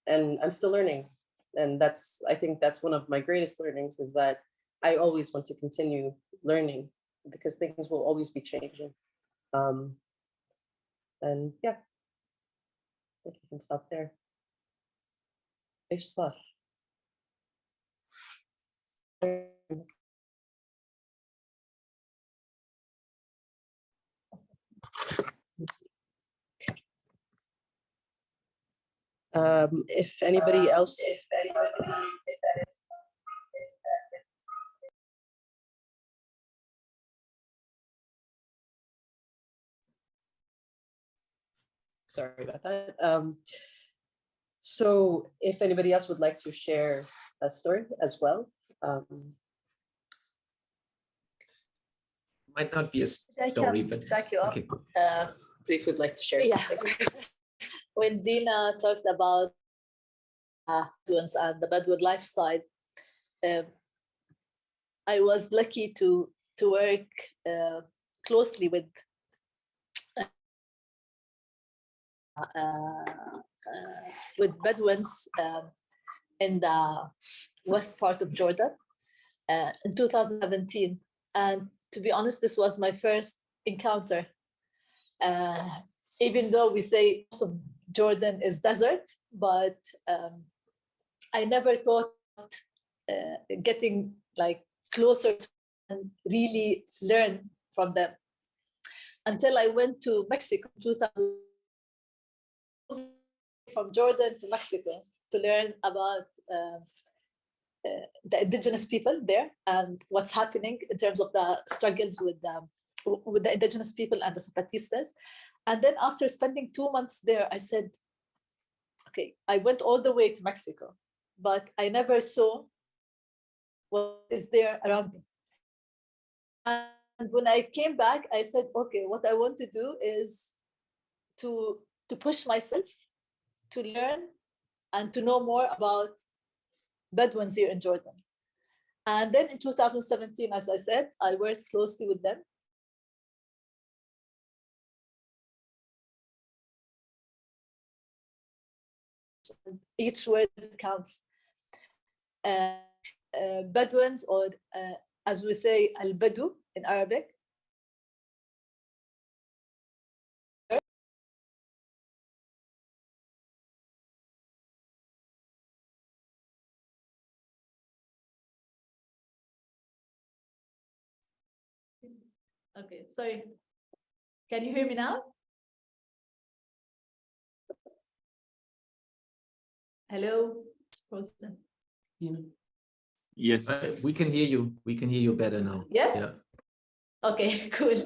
A: and I'm still learning and that's i think that's one of my greatest learnings is that i always want to continue learning because things will always be changing. Um and yeah. I think you can stop there. Fish stuff. Um, if anybody else, sorry about that. Um, so if anybody else would like to share a story as well, um,
G: Might not be a
E: I
G: story,
E: can
G: but
E: back you up.
G: okay.
E: Uh,
A: if would like to share
E: Yeah.
A: something.
E: when Dina talked about uh, influence and the Bedouin lifestyle, um, I was lucky to to work uh, closely with uh, uh, with Bedouins um, in the west part of Jordan uh, in 2017. And to be honest, this was my first encounter. Uh, even though we say Jordan is desert, but um, I never thought uh, getting like closer to and really learn from them until I went to Mexico 2000 from Jordan to Mexico to learn about uh, uh, the indigenous people there and what's happening in terms of the struggles with the, with the indigenous people and the Zapatistas. And then after spending two months there, I said, okay, I went all the way to Mexico but I never saw what is there around me. And when I came back, I said, okay, what I want to do is to, to push myself to learn and to know more about Bedouins here in Jordan. And then in 2017, as I said, I worked closely with them. Each word counts. Uh, uh, Bedouins, or uh, as we say, al-Badu in Arabic, Okay, sorry. Can you hear me now? Hello, it's frozen.
D: Yes.
G: Uh, We can hear you. We can hear you better now.
E: Yes?
G: Yeah.
E: Okay, cool.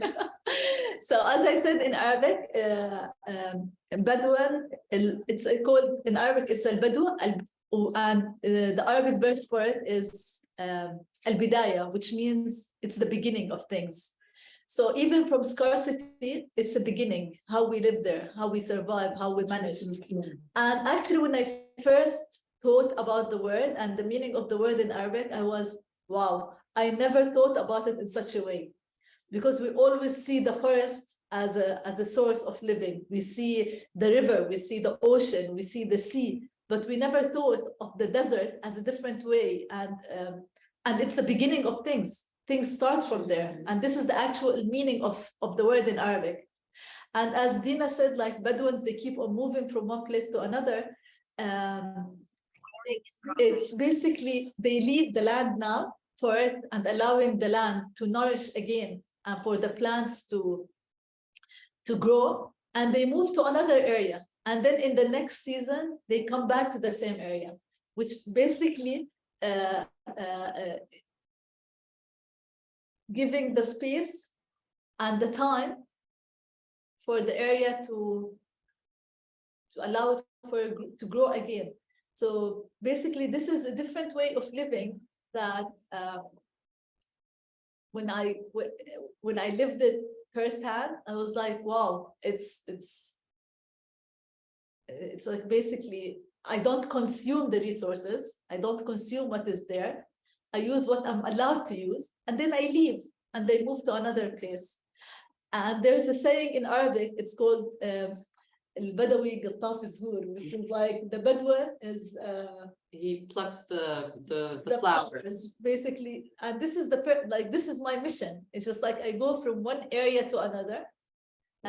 E: So as I said in Arabic, uh, um, Bedouin, it's called, in Arabic, it's al-Badu, and uh, the Arabic birth word for it is um, al-Bidaya, which means it's the beginning of things. So even from scarcity, it's a beginning, how we live there, how we survive, how we manage. And actually, when I first thought about the word and the meaning of the word in Arabic, I was, wow, I never thought about it in such a way. Because we always see the forest as a, as a source of living. We see the river, we see the ocean, we see the sea, but we never thought of the desert as a different way. And, um, and it's the beginning of things. Things start from there. And this is the actual meaning of, of the word in Arabic. And as Dina said, like Bedouins, they keep on moving from one place to another. Um, it's, basically, they leave the land now for it and allowing the land to nourish again and for the plants to, to grow. And they move to another area. And then in the next season, they come back to the same area, which basically uh, uh, uh, giving the space and the time for the area to to allow it for to grow again. So basically, this is a different way of living that um, when I when I lived it firsthand, I was like, wow, it's it's it's like basically I don't consume the resources, I don't consume what is there. I use what I'm allowed to use, and then I leave and they move to another place. And there's a saying in Arabic, it's called um, Al-Badawi Gataf Zuhur, which is like the Bedouin is uh,
A: He plucks the, the, the
E: the
A: flowers.
E: flowers, basically. And this is the, like, this is my mission. It's just like I go from one area to another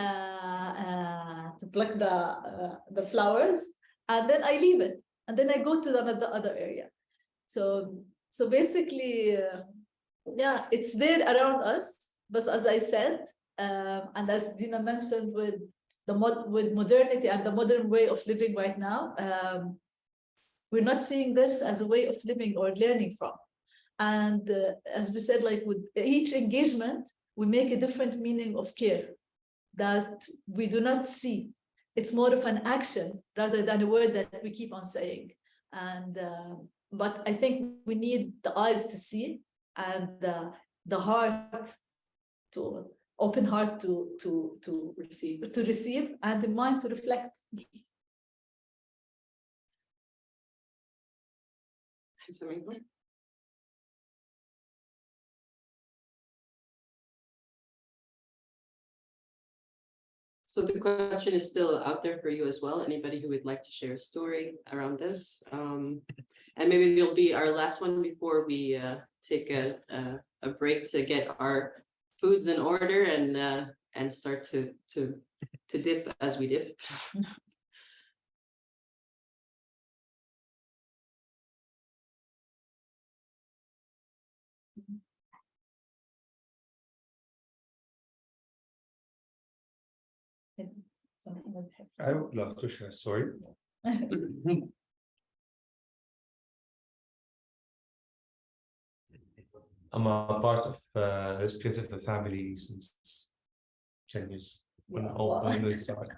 E: uh, uh, to pluck the, uh, the flowers, and then I leave it. And then I go to the other, other area. So, so basically, uh, yeah, it's there around us. But as I said, um, and as Dina mentioned with the mod with modernity and the modern way of living right now, um, we're not seeing this as a way of living or learning from. And uh, as we said, like with each engagement, we make a different meaning of care that we do not see. It's more of an action rather than a word that we keep on saying. And uh, but I think we need the eyes to see and uh, the heart to open heart to to to receive to receive and the mind to reflect.
A: So the question is still out there for you as well. Anybody who would like to share a story around this? Um, and maybe it'll be our last one before we uh, take a, a, a break to get our foods in order and uh, and start to to to dip as we dip.
D: I would love to share sorry. I'm a part of uh, this beautiful family since ten years. When all when we started.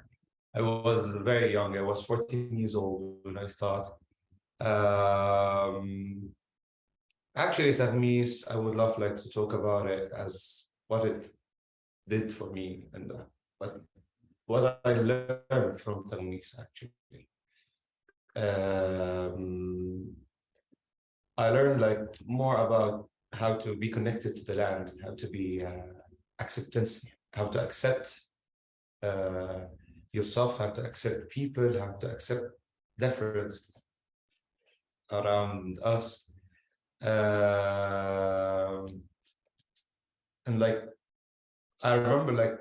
D: I was very young. I was 14 years old when I started. Um, actually, Taghmees, I would love like to talk about it as what it did for me and uh, what what I learned from Taghmees actually. Um, I learned like more about how to be connected to the land, how to be uh, acceptance, how to accept uh, yourself, how to accept people, how to accept difference around us. Um and like, I remember like,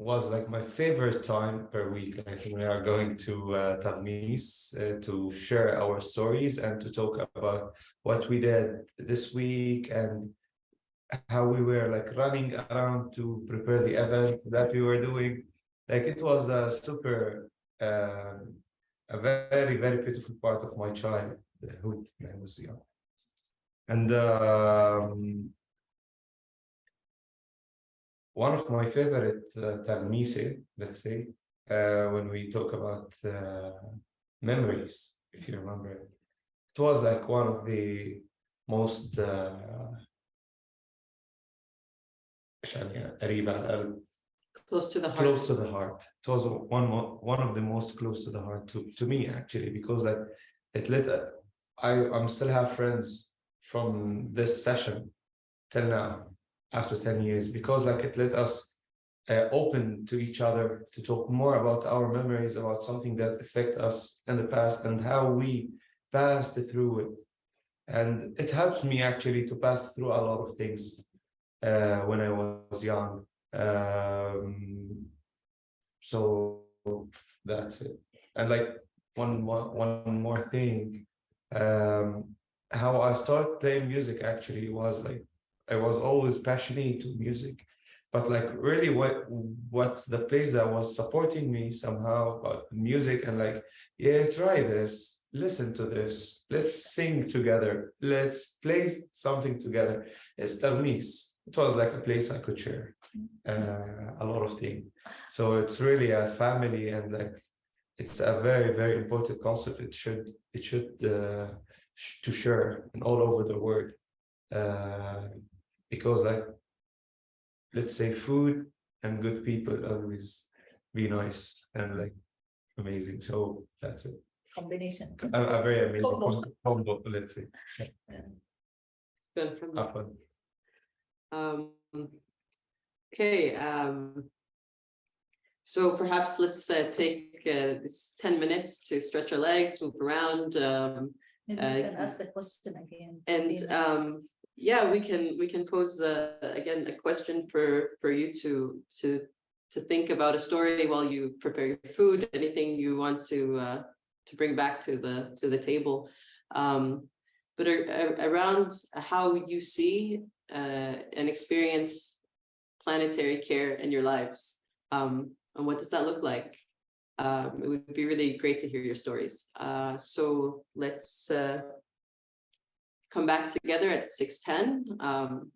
D: was like my favorite time per week, like we are going to uh, Taghmees uh, to share our stories and to talk about what we did this week and how we were like running around to prepare the event that we were doing. Like it was a super, uh, a very, very beautiful part of my childhood when I was young. And um, one of my favorite uh, talmise, let's say, uh, when we talk about uh, memories, if you remember it. was like one of the most uh, uh, uh,
A: close to the heart.
D: Close to the heart. It was one one of the most close to the heart to to me actually because like it let I I'm still have friends from this session till now after 10 years because like it let us uh, open to each other to talk more about our memories about something that affect us in the past and how we passed through it. And it helps me actually to pass through a lot of things uh, when I was young. Um so that's it. And like one one one more thing um how i started playing music actually was like i was always passionate to music but like really what what's the place that was supporting me somehow about music and like yeah try this listen to this let's sing together let's play something together it's Taghmees it was like a place I could share uh, a lot of things. So it's really a family and like it's a very, very important concept. It should it should uh, to share and all over the world. Uh, because like let's say food and good people always be nice and like amazing. So that's it.
E: Combination.
D: A, a very amazing
E: Combo.
D: combo, let's say.
A: Good from
D: Have fun.
A: Um, okay, um, so perhaps let's uh, take uh, this ten minutes to stretch our legs, move around, um,
E: Maybe
A: Uh,
E: you can ask the question again.
A: and um, yeah, we can we can pose uh, again a question for for you to to to think about a story while you prepare your food, anything you want to uh, to bring back to the to the table. Um, but ar- ar- around how you see uh, and experience planetary care in your lives. Um, and what does that look like? Um, it would be really great to hear your stories. Uh, so let's uh, come back together at 6.10. Um,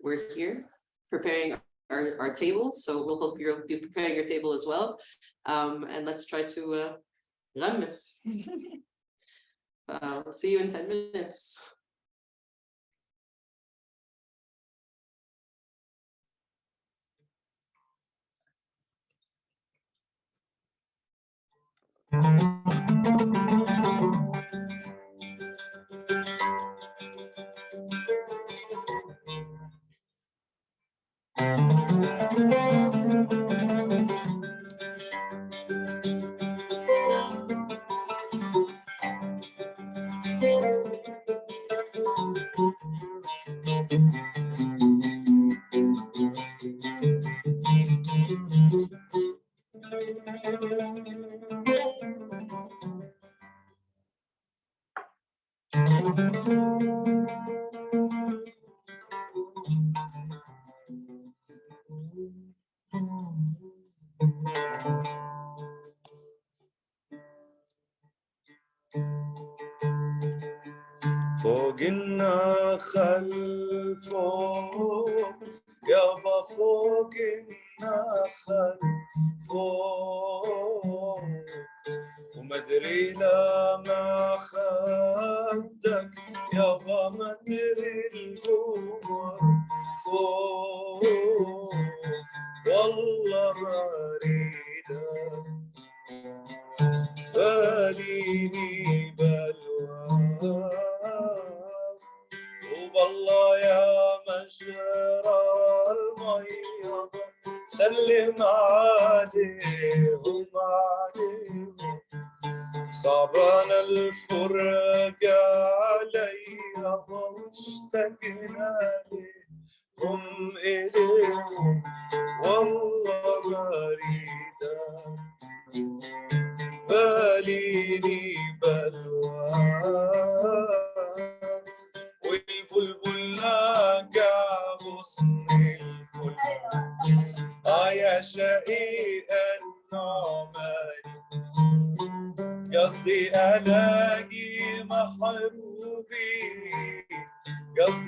A: we're here preparing our, our table, so we'll hope you'll be preparing your table as well. Um, and let's try to uh, Rammes. uh, we'll see you in 10 minutes.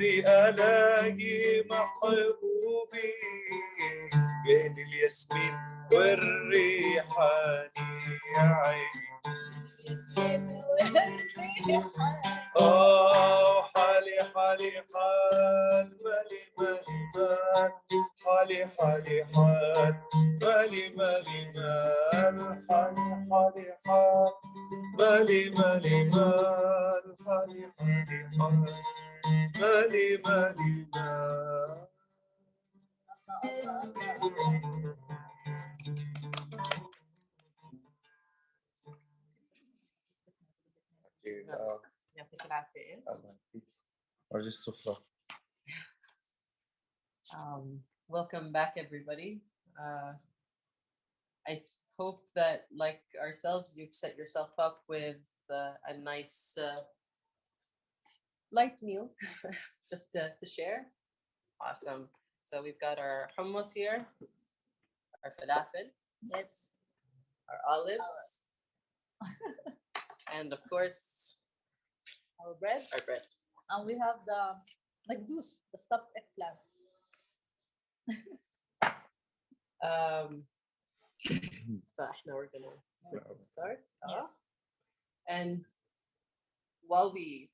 H: قصدي ألاقي محبوبي بين الياسمين والريحاني يا عيني. آه حالي حالي حال مالي مالي مال. حالي حالي حال مالي مالي مال. حالي حالي حال مالي مالي مال. حالي حالي حال. مالي مالي مال
A: يعطيك العافية.
H: أرجي السفرة
A: Um, welcome back, everybody. Uh, I hope that, like ourselves, you've set yourself up with uh, a nice uh, light meal just to, to share. Awesome. So we've got our hummus here, our falafel,
E: Yes.
A: our olives, and of course,
E: Our bread.
A: our bread.
E: And we have the magdous, the stuffed eggplant.
A: Um, فاحنا we're gonna start.
E: Yes.
A: off. And while we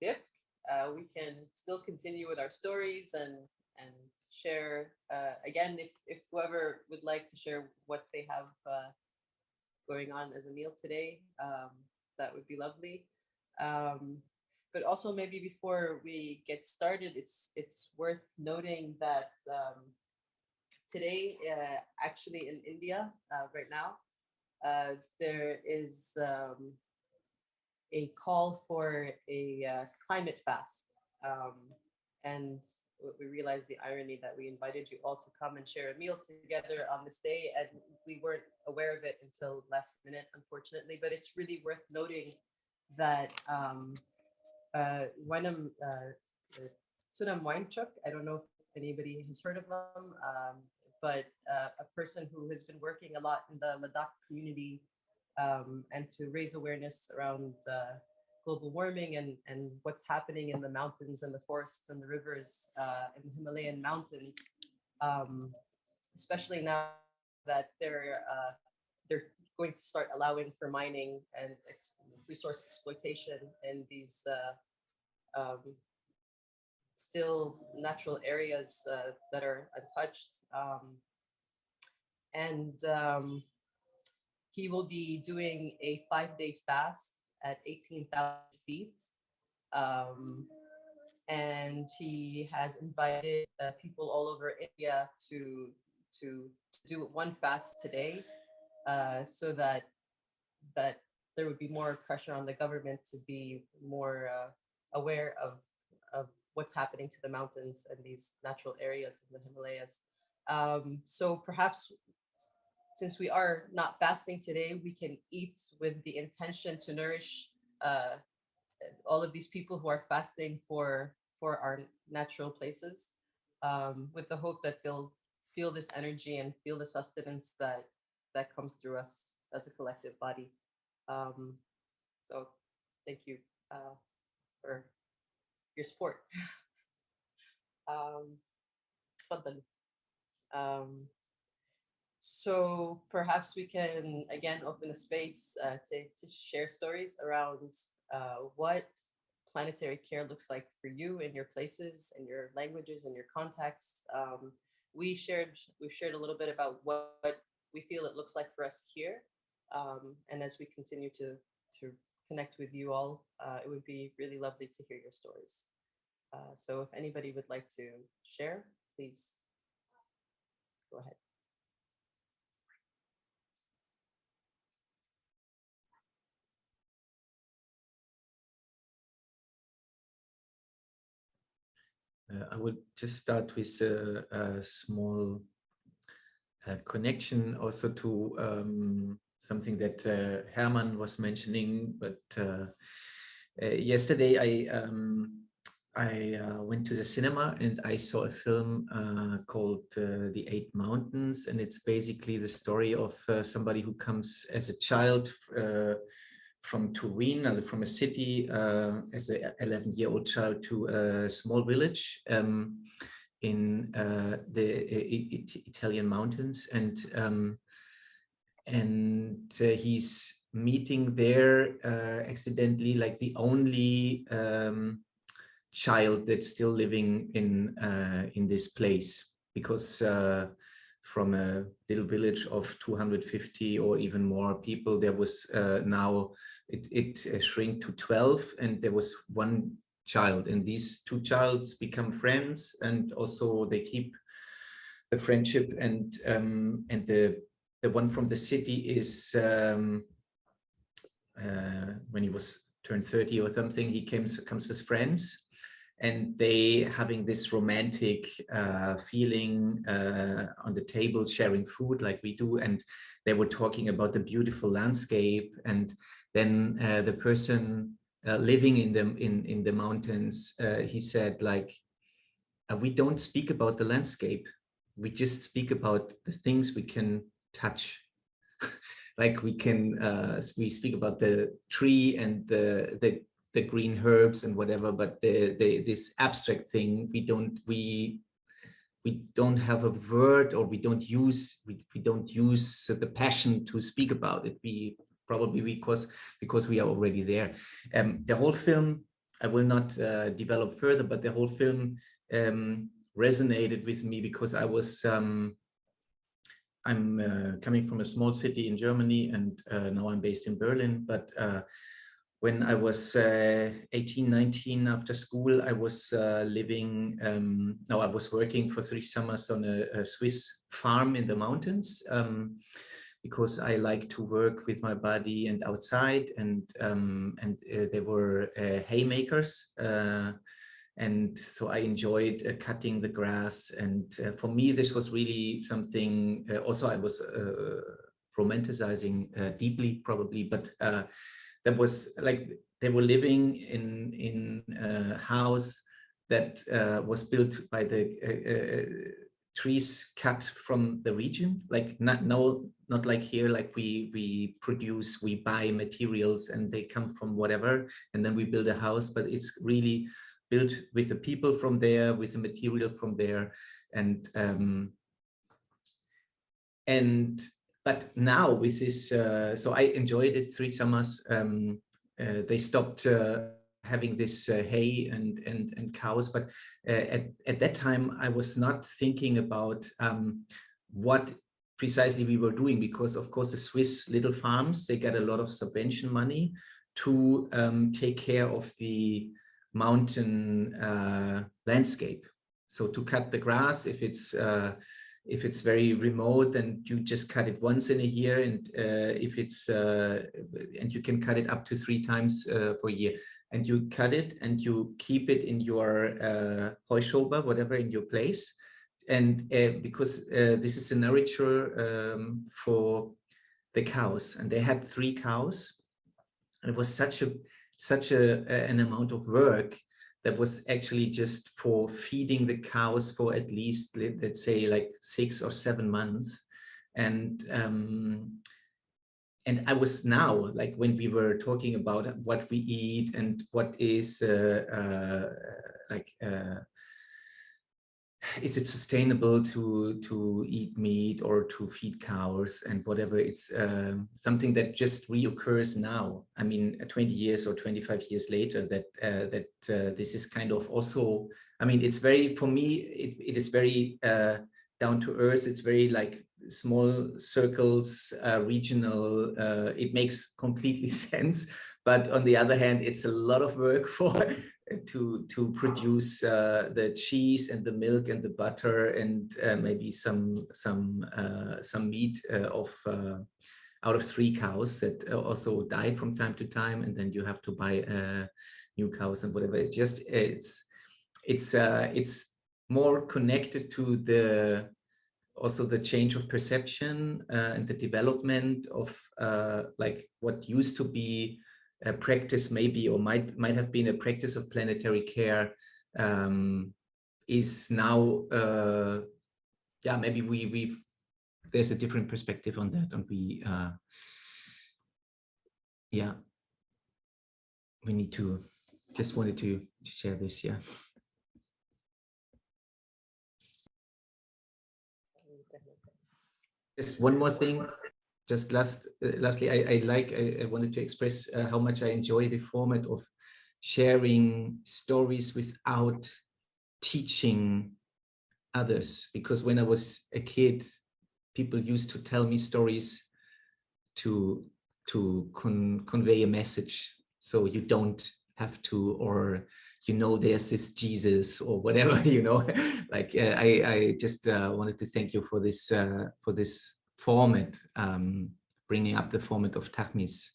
A: dip, uh, we can still continue with our stories and and share uh, again if if whoever would like to share what they have uh, going on as a meal today, um, that would be lovely. Um, but also maybe before we get started, it's it's worth noting that um, today, uh, actually in India uh, right now, uh, there is um, a call for a uh, climate fast. Um, and we realized the irony that we invited you all to come and share a meal together on this day, and we weren't aware of it until last minute, unfortunately. But it's really worth noting that um, uh, Wenham, uh, uh, Sonam Wangchuk, I don't know if anybody has heard of him, um, but uh, a person who has been working a lot in the Ladakh community um, and to raise awareness around uh, global warming and, and what's happening in the mountains and the forests and the rivers uh, in the Himalayan mountains, um, especially now that they're uh, they're going to start allowing for mining and ex- resource exploitation in these uh, um, still natural areas uh, that are untouched. Um, and um, he will be doing a five day fast at 18,000 feet. Um, and he has invited uh, people all over India to, to do one fast today uh, so that that there would be more pressure on the government to be more uh, aware of of what's happening to the mountains and these natural areas in the Himalayas. Um, so perhaps since we are not fasting today, we can eat with the intention to nourish uh, all of these people who are fasting for for our natural places, um, with the hope that they'll feel this energy and feel the sustenance that that comes through us as a collective body. Um, so thank you uh, for your support. um, um, so perhaps we can again open a space uh, to, to share stories around uh, what planetary care looks like for you in your places and your languages and your contexts. Um, we shared we've shared a little bit about what, what we feel it looks like for us here. Um, and as we continue to to connect with you all, uh, it would be really lovely to hear your stories. Uh, so if anybody would like to share, please go ahead.
G: I would just start with a, a small uh, connection also to um, something that uh, Herman was mentioning, but uh, uh, yesterday I um, I uh, went to the cinema and I saw a film called The Eight Mountains, and it's basically the story of somebody who comes as a child from Turin, also from a city, uh, as an 11 year old child to a small village um, in uh, the Italian mountains. And, um, and uh, he's meeting there uh, accidentally like the only um, child that's still living in, uh, in this place because uh, from a little village of 250 or even more people, there was uh, now, it, it uh, shrink to 12 and there was one child and these two childs become friends and also they keep the friendship and um, and the the one from the city is um, uh, when he was turned 30 or something he comes comes with friends and they having this romantic uh, feeling uh, on the table sharing food like we do and they were talking about the beautiful landscape and then uh, the person uh, living in the in in the mountains uh, he said like uh, we don't speak about the landscape. We just speak about the things we can touch. Like we can we speak about the tree and the the the green herbs and whatever, but the, the this abstract thing we don't we we don't have a word or we don't use we, we don't use the passion to speak about it. We probably because because we are already there. Um, the whole film I will not uh, develop further, but the whole film um, resonated with me because I was um, I'm uh, coming from a small city in Germany and uh, now I'm based in Berlin, but uh, when I was uh, 18, 19 after school, I was uh, living, um, no, I was working for three summers on a, a Swiss farm in the mountains um, because I like to work with my body and outside and um, and uh, there were uh, haymakers. Uh, and so I enjoyed uh, cutting the grass. And for me, this was really something, also I was romanticizing deeply probably, but that was like they were living in in a house that uh, was built by the uh, uh, trees cut from the region like not no not like here like we we produce we buy materials and they come from whatever and then we build a house but it's really built with the people from there with the material from there and um and but now with this, uh, so I enjoyed it three summers. Um, uh, they stopped uh, having this uh, hay and, and, and cows, but uh, at, at that time I was not thinking about um, what precisely we were doing because of course the Swiss little farms, they get a lot of subvention money to um, take care of the mountain landscape. So to cut the grass, if it's if it's very remote then you just cut it once in a year and uh, if it's uh, and you can cut it up to three times uh, per year. And you cut it and you keep it in your uh, Heuschober, whatever in your place. And uh, because uh, this is a nurture um, for the cows and they had three cows and it was such a such a, an amount of work that was actually just for feeding the cows for at least, let's say like six or seven months. And um, and I was now, like when we were talking about what we eat and what is uh, uh, like uh, is it sustainable to to eat meat or to feed cows and whatever? It's um, something that just reoccurs now. I mean uh, 20 years or 25 years later that uh, that uh, this is kind of also i mean it's very for me it, it is very uh, down to earth. It's very like small circles uh, regional uh, it makes completely sense. But on the other hand it's a lot of work for to to produce uh, the cheese and the milk and the butter and uh, maybe some some uh, some meat uh, of uh, out of three cows that uh, also die from time to time. And then you have to buy new cows and whatever. It's just it's it's it's more connected to the also the change of perception and the development of like what used to be a practice maybe or might might have been a practice of planetary care um, is now uh, yeah maybe we we've there's a different perspective on that and we uh, yeah. We need to just wanted to, to share this yeah. Just one more thing just last, uh, lastly, I, I like, I, I, wanted to express uh, how much I enjoy the format of sharing stories without teaching others. Because when I was a kid, people used to tell me stories to, to con convey a message. So you don't have to, or you know, there's this Jesus or whatever, you know, like uh, I, I just uh, wanted to thank you for this, uh, for this format, um, bringing up the format of Taghmees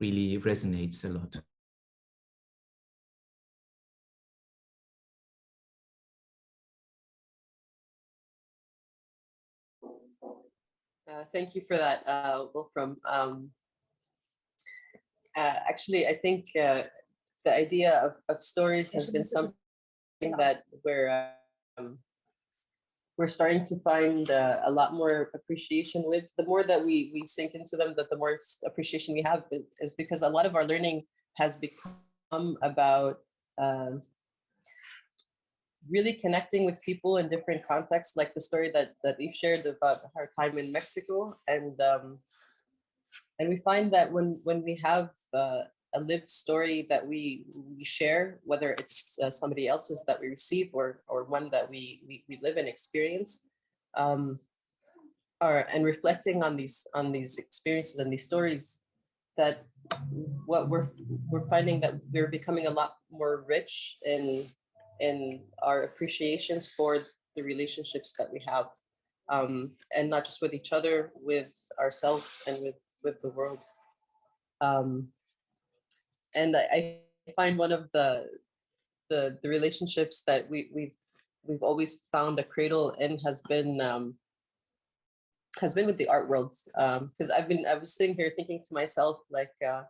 G: really resonates a lot.
A: Uh, thank you for that, uh, Wolfram. Um, uh, actually, I think uh, the idea of, of stories has been something that we're um, we're starting to find uh, a lot more appreciation with the more that we we sink into them that the more appreciation we have is because a lot of our learning has become about uh, really connecting with people in different contexts like the story that that we've shared about our time in Mexico. And um, and we find that when when we have uh, a lived story that we we share, whether it's uh, somebody else's that we receive or or one that we we, we live and experience, um, or and reflecting on these on these experiences and these stories, that what we're we're finding that we're becoming a lot more rich in in our appreciations for the relationships that we have, um, and not just with each other, with ourselves and with with the world. Um, and I, I find one of the, the the relationships that we we've we've always found a cradle in has been um, has been with the art world because um, I've been I was sitting here thinking to myself like uh,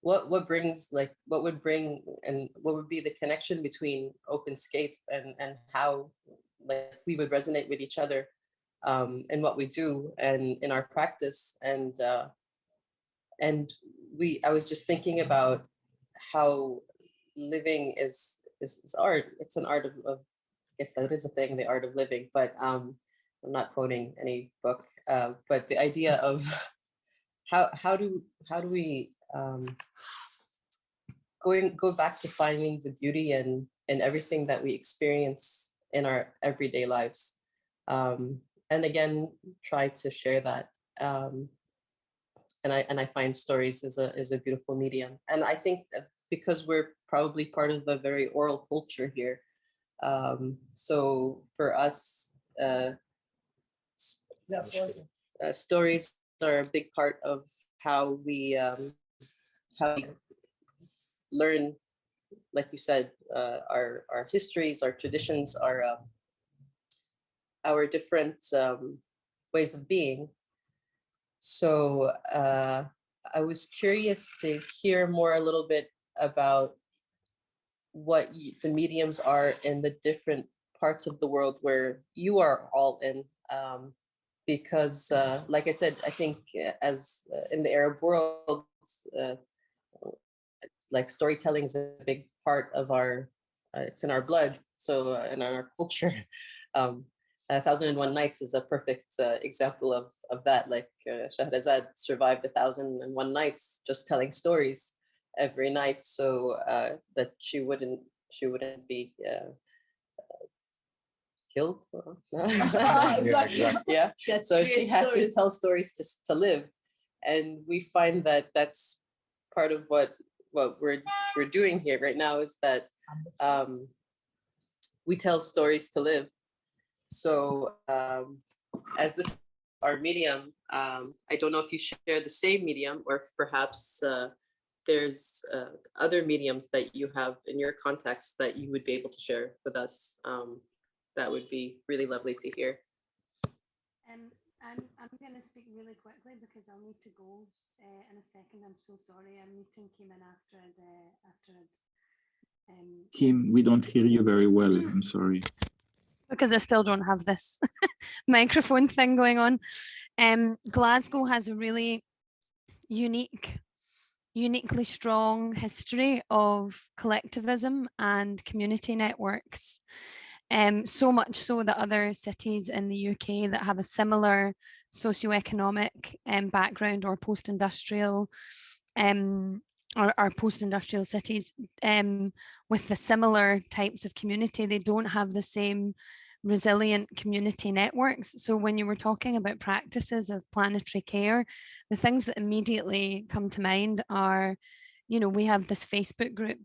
A: what what brings like what would bring and what would be the connection between OpenScape and and how like we would resonate with each other um, in what we do and in our practice. And uh, and we I was just thinking about how living is, is, is art. It's an art of, of, I guess that is a thing, the art of living, but um, I'm not quoting any book, uh, but the idea of how, how do, how do we um, going, go back to finding the beauty and in everything that we experience in our everyday lives. Um, and again, try to share that um, and I and I find stories is a is a beautiful medium. And I think because we're probably part of a very oral culture here. Um, so for us, uh, uh, stories are a big part of how we um, how we learn, like you said, uh, our our histories, our traditions, our uh, our different um, ways of being. So uh, I was curious to hear more a little bit about what the mediums are in the different parts of the world where you are all in. Um, because uh, like I said, I think uh, as uh, in the Arab world, uh, like storytelling is a big part of our, uh, it's in our blood, so in our culture. Um, a thousand and one nights is a perfect uh, example of of that. Like uh, Shahrazad survived a thousand and one nights just telling stories every night, so uh, that she wouldn't she wouldn't be uh, uh, killed.
E: exactly.
A: yeah.
E: She had
A: So she
E: create
A: had to tell stories to to live, and we find that that's part of what what we're we're doing here right now is that um, we tell stories to live. So um, as this our medium, um, I don't know if you share the same medium or if perhaps uh, there's uh, other mediums that you have in your context that you would be able to share with us. Um, that would be really lovely to hear.
C: Um, I'm, I'm going to speak really quickly because I'll need to go uh, in a second. I'm so sorry. A meeting came in after I'd, uh, after I'd, um,
I: Kim, we don't hear you very well. I'm sorry.
C: Because I still don't have this microphone thing going on. Um, Glasgow has a really unique, uniquely strong history of collectivism and community networks. Um, so much so that other cities in the UK that have a similar socioeconomic um, background or post-industrial um, or, or post-industrial cities um, with the similar types of community, they don't have the same resilient community networks. So when you were talking about practices of planetary care, the things that immediately come to mind are, you know, we have this Facebook group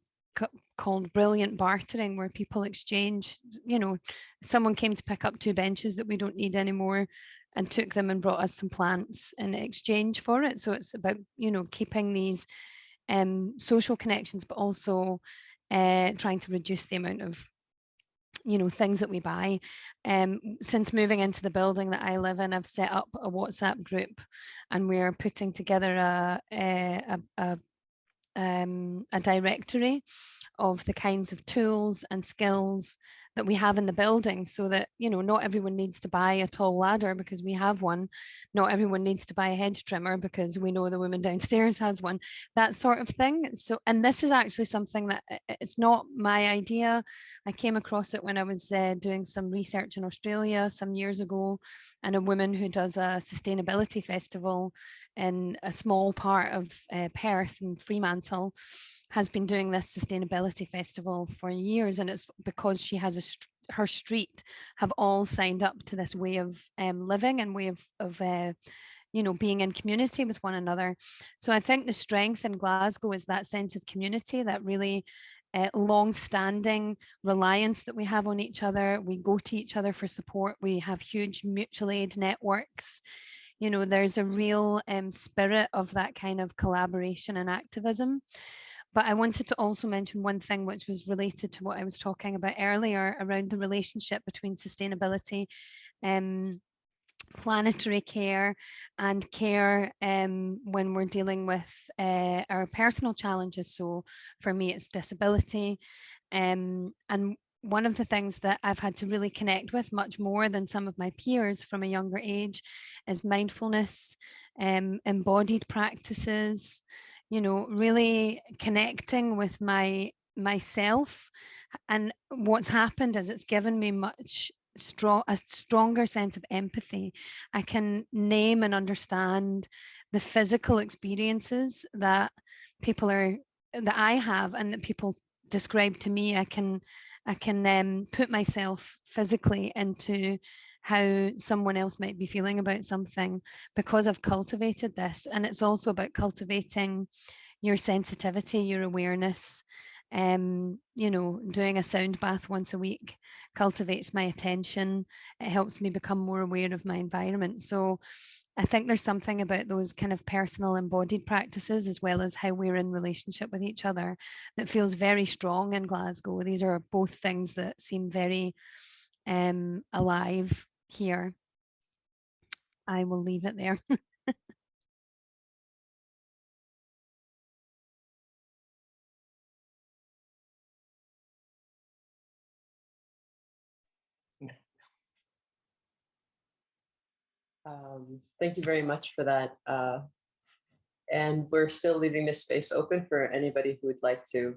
C: called Brilliant Bartering where people exchange, you know, someone came to pick up two benches that we don't need anymore and took them and brought us some plants in exchange for it. So it's about, you know, keeping these um, social connections, but also uh, trying to reduce the amount of you know things that we buy. Um since moving into the building that i live in i've set up a whatsapp group and we're putting together a a, a, a, um, a directory of the kinds of tools and skills that we have in the building so that you know not everyone needs to buy a tall ladder because we have one. Not everyone needs to buy a hedge trimmer because we know the woman downstairs has one. That sort of thing. So and this is actually something that i- it's not my idea. I came across it when i was uh, doing some research in australia some years ago and a woman who does a sustainability festival in a small part of uh, perth and fremantle has been doing this sustainability festival for years and it's because she has a her street have all signed up to this way of um, living and way of, of uh, you know being in community with one another. So i think the strength in glasgow is that sense of community that really uh, long-standing reliance that we have on each other. We go to each other for support. We have huge mutual aid networks. You know there's a real um, spirit of that kind of collaboration and activism but I wanted to also mention one thing which was related to what I was talking about earlier around the relationship between sustainability, um, planetary care and care um, when we're dealing with uh, our personal challenges. So for me, it's disability. Um, and one of the things that I've had to really connect with much more than some of my peers from a younger age is mindfulness, um, embodied practices, you know, really connecting with my myself. And what's happened is it's given me much strong a stronger sense of empathy. I can name and understand the physical experiences that people are that I have and that people describe to me. I can I can um, put myself physically into how someone else might be feeling about something because I've cultivated this. And it's also about cultivating your sensitivity, your awareness. Um, you know, doing a sound bath once a week cultivates my attention. It helps me become more aware of my environment. So I think there's something about those kind of personal embodied practices as well as how we're in relationship with each other that feels very strong in Glasgow. These are both things that seem very um, alive here. I will leave it there.
A: Um, thank you very much for that. Uh, and we're still leaving this space open for anybody who would like to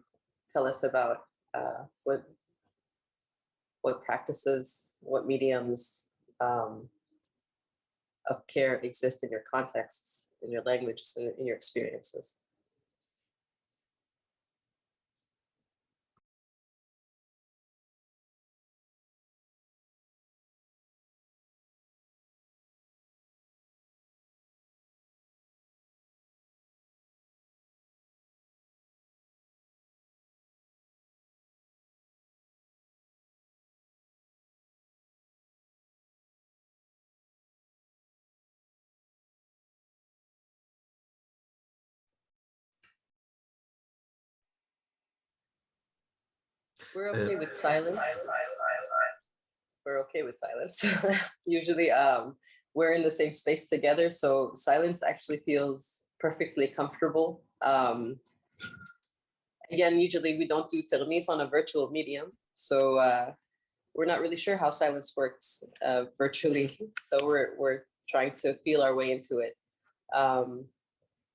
A: tell us about uh, what what practices, what mediums um, of care exist in your contexts, in your languages, in, in your experiences. We're
G: Uh,
A: okay with silence. We're okay with silence. Usually, um, we're in the same space together, so silence actually feels perfectly comfortable. Um, again, usually we don't do Taghmees on a virtual medium, so uh, we're not really sure how silence works uh, virtually. So we're we're trying to feel our way into it. Um,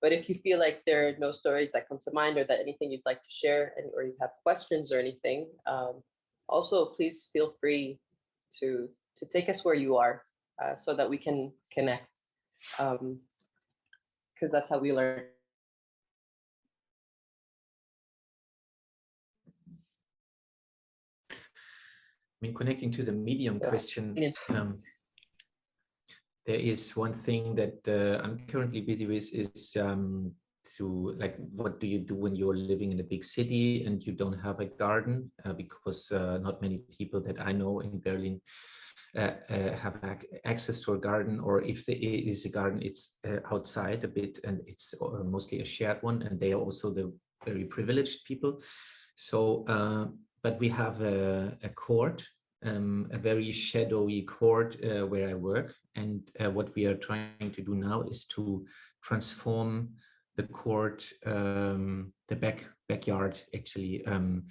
A: but if you feel like there are no stories that come to mind or that anything you'd like to share and, or you have questions or anything, um, also please feel free to, to take us where you are uh, so that we can connect because that's how we learn.
G: I mean, connecting to the medium
A: So,
G: question, um, there is one thing that uh, I'm currently busy with is um, to like, what do you do when you're living in a big city and you don't have a garden? Uh, because uh, not many people that I know in Berlin uh, uh, have ac access to a garden, or if there is a garden, it's uh, outside a bit and it's mostly a shared one, and they are also the very privileged people. So, but we have a, a court um, a very shadowy court uh, where I work. And uh, what we are trying to do now is to transform the court, um, the back backyard actually, um,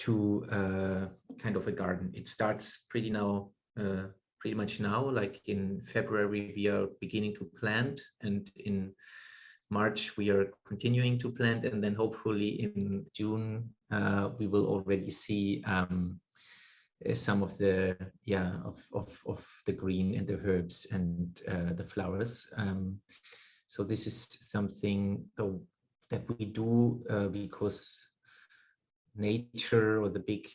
G: to uh, kind of a garden. It starts pretty now, uh, pretty much now, like in February, we are beginning to plant and in March, we are continuing to plant and then hopefully in June, uh, we will already see um, some of the yeah of, of of the green and the herbs and uh, the flowers. Um, so this is something though that we do uh, because nature or the big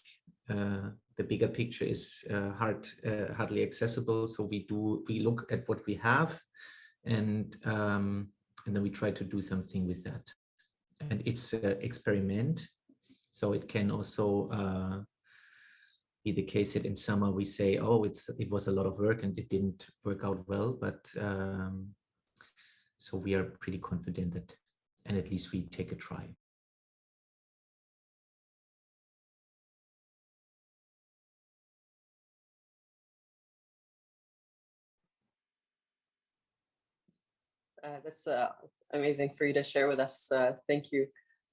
G: uh, the bigger picture is uh, hard uh, hardly accessible. So we do we look at what we have and um, and then we try to do something with that. And it's an experiment. So it can also uh, be the case that in summer we say, oh, it's it was a lot of work and it didn't work out well. But um, so we are pretty confident that, and at least we take a try.
A: Uh, that's uh, amazing for you to share with us. Uh, thank you.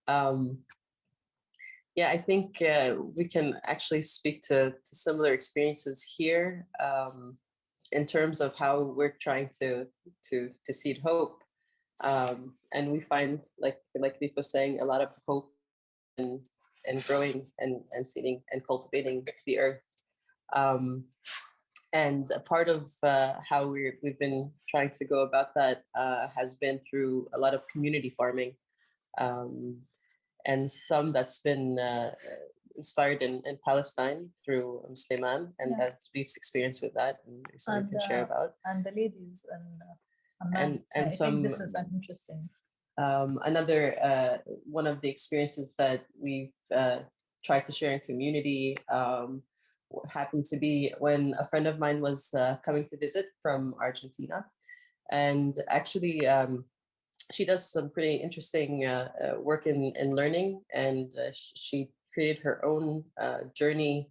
A: Um, yeah, I think uh, we can actually speak to, to similar experiences here um, in terms of how we're trying to to to seed hope, um, and we find like like Leif was saying a lot of hope and and growing and and seeding and cultivating the earth. Um, and a part of uh, how we we've been trying to go about that uh, has been through a lot of community farming. Um, and some that's been uh, inspired in, in Palestine through um, Sleiman and
E: Yeah.
A: that's Leif's experience with that and so we can share
E: uh,
A: about.
E: and the ladies and uh,
A: And- and
E: I
A: some-
E: think this is interesting.
A: Um, another uh, one of the experiences that we've uh, tried to share in community um, happened to be when a friend of mine was uh, coming to visit from Argentina. And actually, um, she does some pretty interesting uh, uh, work in, in learning and uh, sh- she created her own uh, journey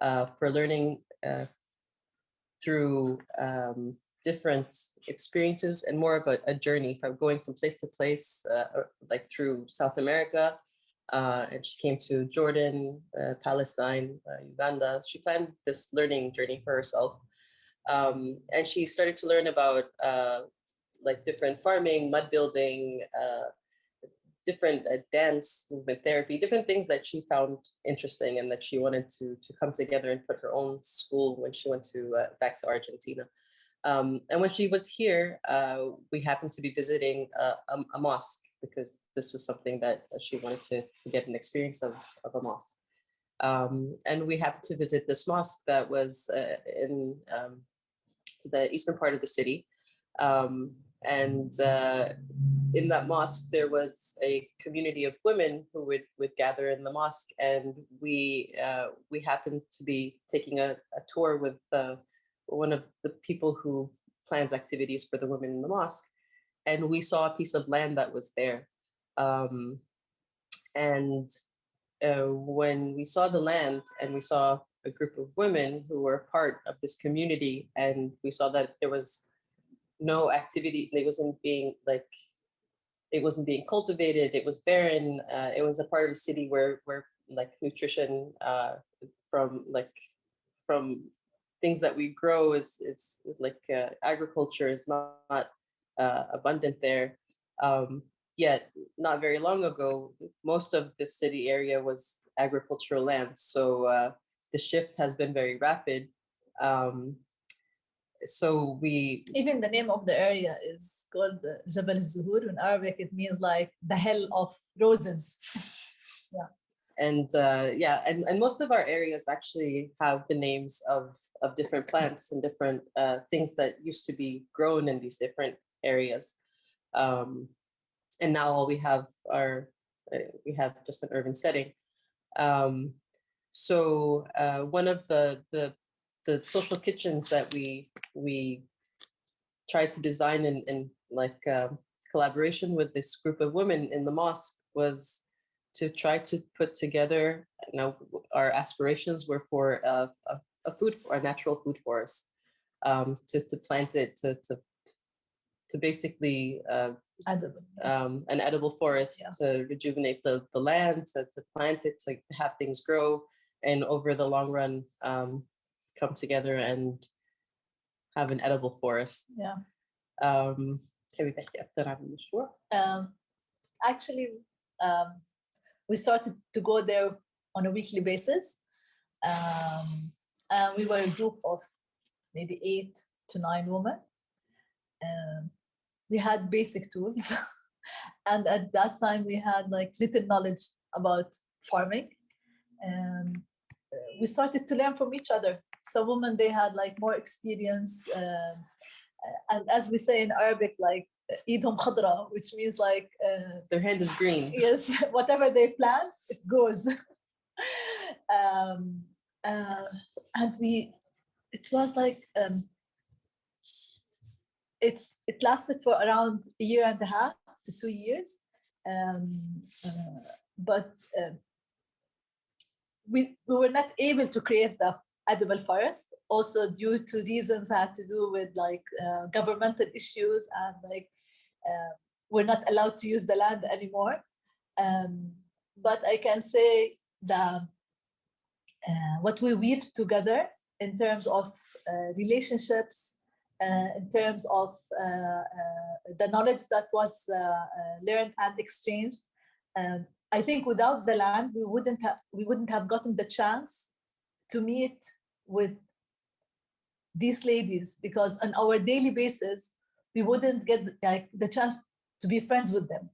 A: uh, for learning uh, through um, different experiences and more of a journey from going from place to place, like through South America. And she came to Jordan, Palestine, Uganda. She planned this learning journey for herself. Um, and she started to learn about uh, like different farming, mud building, uh, different uh, dance, movement therapy, different things that she found interesting and that she wanted to to come together and put her own school when she went to uh, back to Argentina. Um, and when she was here, uh, we happened to be visiting a, a, mosque because this was something that, that she wanted to, to get an experience of, of a mosque. Um, and we happened to visit this mosque that was uh, in um, the eastern part of the city. Um, and uh, in that mosque, there was a community of women who would, would gather in the mosque. And we, uh, we happened to be taking a, a tour with uh, one of the people who plans activities for the women in the mosque. And we saw a piece of land that was there. Um, and uh, when we saw the land and we saw a group of women who were part of this community and we saw that there was no activity, it wasn't being like, it wasn't being cultivated, it was barren, uh, it was a part of a city where, where like nutrition uh, from like, from things that we grow is, is like uh, agriculture is not, not uh, abundant there. Um, yet not very long ago, most of the city area was agricultural land. So uh, the shift has been very rapid. Um, so we
E: Even the name of the area is called Jabal Zuhur. In Arabic, it means like the hill of roses. Yeah.
A: And uh, yeah, and, and most of our areas actually have the names of of different plants and different uh, things that used to be grown in these different areas. Um, and now all we have are uh, we have just an urban setting. Um, so uh, one of the the the social kitchens that we we tried to design in, in like um, collaboration with this group of women in the mosque was to try to put together, you know, our aspirations were for a, a, a food, a natural food forest, um, to, to plant it, to, to, to basically uh,
E: Edible.
A: um, an edible forest
E: Yeah.
A: to rejuvenate the, the land, to, to plant it, to have things grow, and over the long run, um, come together and have an edible forest.
E: Yeah.
A: Um, you that I'm sure?
E: Um, actually, um, we started to go there on a weekly basis. Um, and we were a group of maybe eight to nine women. Um, we had basic tools. and at that time, we had like little knowledge about farming. And uh, we started to learn from each other some women, they had like more experience. Um, and as we say in Arabic, like idhum khadra, which means like uh,
A: Their hand is green.
E: yes, whatever they plant, it goes. um, uh, and we, it was like, um, it's it lasted for around a year and a half to two years. Um, uh, but uh, we, we were not able to create the edible forest also due to reasons had to do with like uh, governmental issues and like uh, we're not allowed to use the land anymore. Um, but I can say that uh, what we weave together in terms of uh, relationships, uh, in terms of uh, the knowledge that was learned and exchanged, um, I think without the land, we wouldn't have we wouldn't have gotten the chance to meet with these ladies because on our daily basis we wouldn't get like the chance to be friends with them.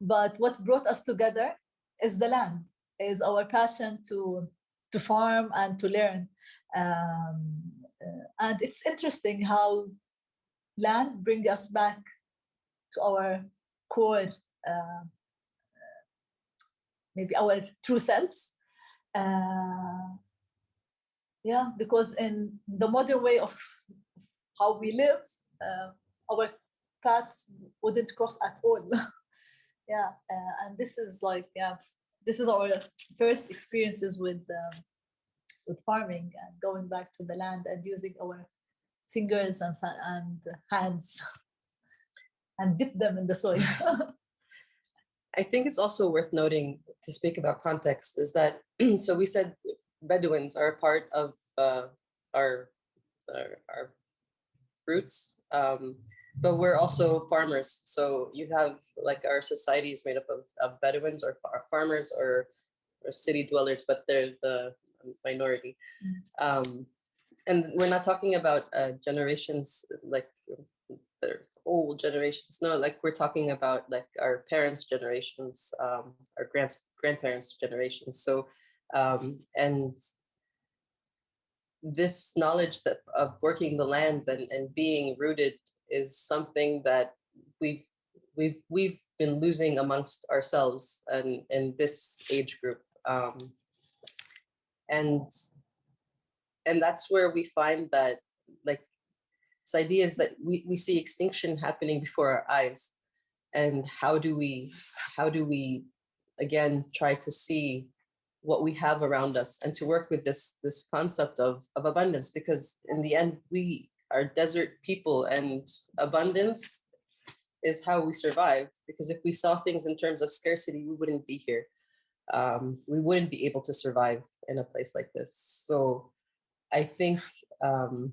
E: But what brought us together is the land, is our passion to to farm and to learn. Um, uh, and it's interesting how land bring us back to our core, uh, maybe our true selves. Uh, yeah, because in the modern way of how we live, uh, our paths wouldn't cross at all. yeah, uh, and this is like, yeah, this is our first experiences with um, with farming and going back to the land and using our fingers and and hands and dip them in the soil.
A: I think it's also worth noting to speak about context is that, so we said Bedouins are a part of uh, our, our, our roots, um, but we're also farmers. So you have like our society is made up of, of Bedouins or far, farmers or, or city dwellers, but they're the minority. Um, and we're not talking about uh, generations like they're old generations. No, like we're talking about like our parents' generations, um, our grands grandparents' generations. So um, and this knowledge that of working the land and, and being rooted is something that we've we've we've been losing amongst ourselves and in this age group. Um, and and that's where we find that like this idea is that we, we see extinction happening before our eyes. And how do we how do we again try to see what we have around us and to work with this this concept of of abundance because in the end we are desert people and abundance is how we survive because if we saw things in terms of scarcity we wouldn't be here. Um, we wouldn't be able to survive in a place like this. So i think um,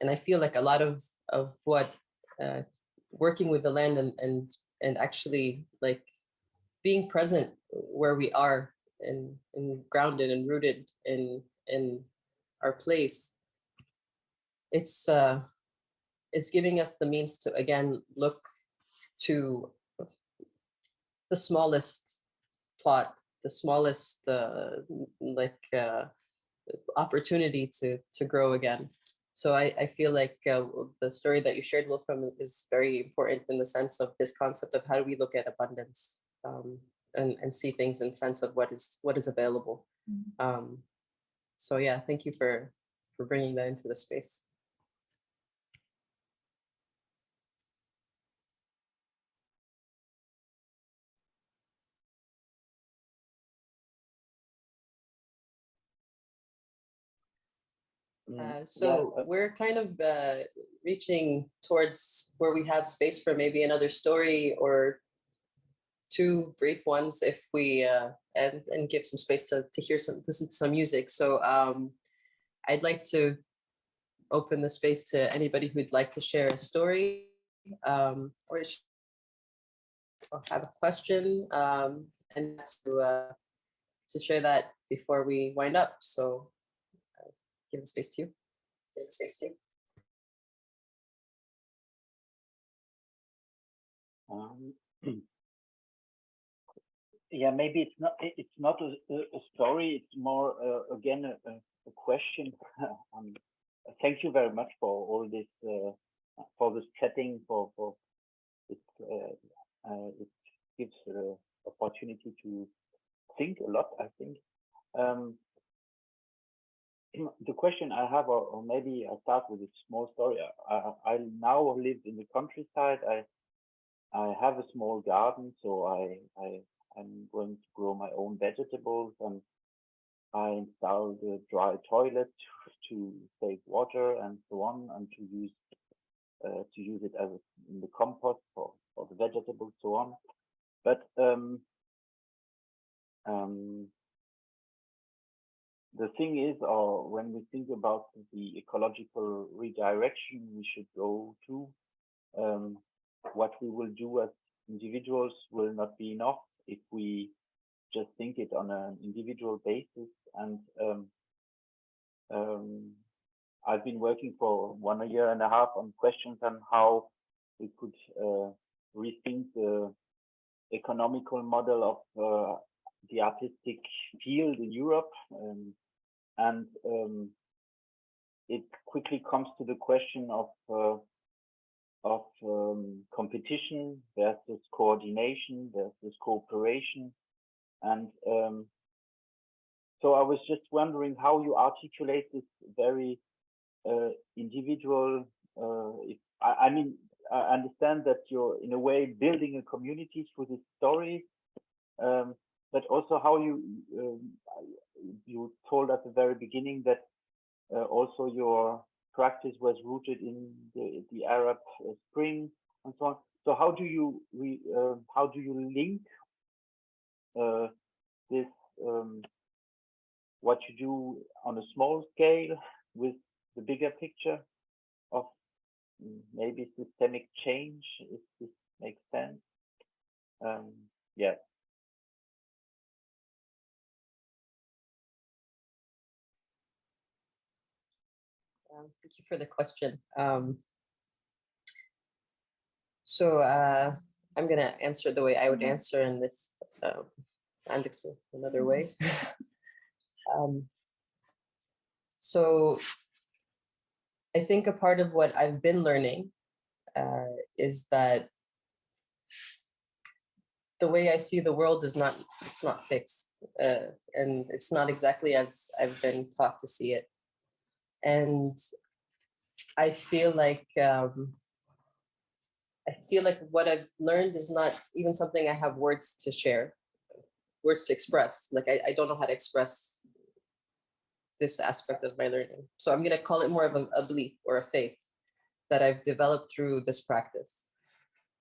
A: and i feel like a lot of of what uh, working with the land and and and actually like being present where we are and, and grounded and rooted in in our place. It's uh it's giving us the means to again look to the smallest plot the smallest uh like uh opportunity to to grow again. So i i feel like uh, the story that you shared Wolfram is very important in the sense of this concept of how do we look at abundance um and, and see things in sense of what is what is available. Um, so yeah, thank you for for bringing that into the space. Uh, so
F: uh,
A: we're kind of uh, reaching towards where we have space for maybe another story or two brief ones if we uh, and and give some space to to hear some listen to some music. So um, I'd like to open the space to anybody who'd like to share a story um, or have a question um, and to uh, to share that before we wind up. So uh, give the space to you. Give the space to you.
F: Um, yeah, maybe it's not it's not a, a story. It's more uh, again a, a question. um, thank you very much for all this uh, for this chatting. For for it uh, uh it gives uh, opportunity to think a lot. I think. Um, the question I have, or, or, maybe I start with a small story. I, I now live in the countryside. I I have a small garden, so I I I'm going to grow my own vegetables and I installed a dry toilet to save water and so on and to use uh, to use it as a, in the compost for, for the vegetables so on. But um, um, the thing is, or uh, when we think about the ecological redirection we should go to, um, what we will do as individuals will not be enough if we just think it on an individual basis. And um, um, I've been working for one year and a half on questions on how we could uh, rethink the economical model of uh, the artistic field in Europe. Um, and um, it quickly comes to the question of uh, of um, competition versus coordination versus cooperation. And um, so I was just wondering how you articulate this very uh, individual, uh, if, I, I, mean, I understand that you're in a way building a community through this story, um, but also how you, um, you told at the very beginning that uh, also your practice was rooted in the, the Arab uh, Spring and so on. So how do you re, uh, how do you link uh, this um, what you do on a small scale with the bigger picture of mm, maybe systemic change, if this makes sense. Um, yeah.
A: Um, Thank you for the question. Um, So uh, I'm gonna answer the way I would answer and if um, Alex another way. Um, So I think a part of what I've been learning uh, is that the way I see the world is not, it's not fixed. uh, And it's not exactly as I've been taught to see it. And I feel like um, I feel like what I've learned is not even something I have words to share, words to express. Like I, I don't know how to express this aspect of my learning. So I'm gonna call it more of a, a belief or a faith that I've developed through this practice.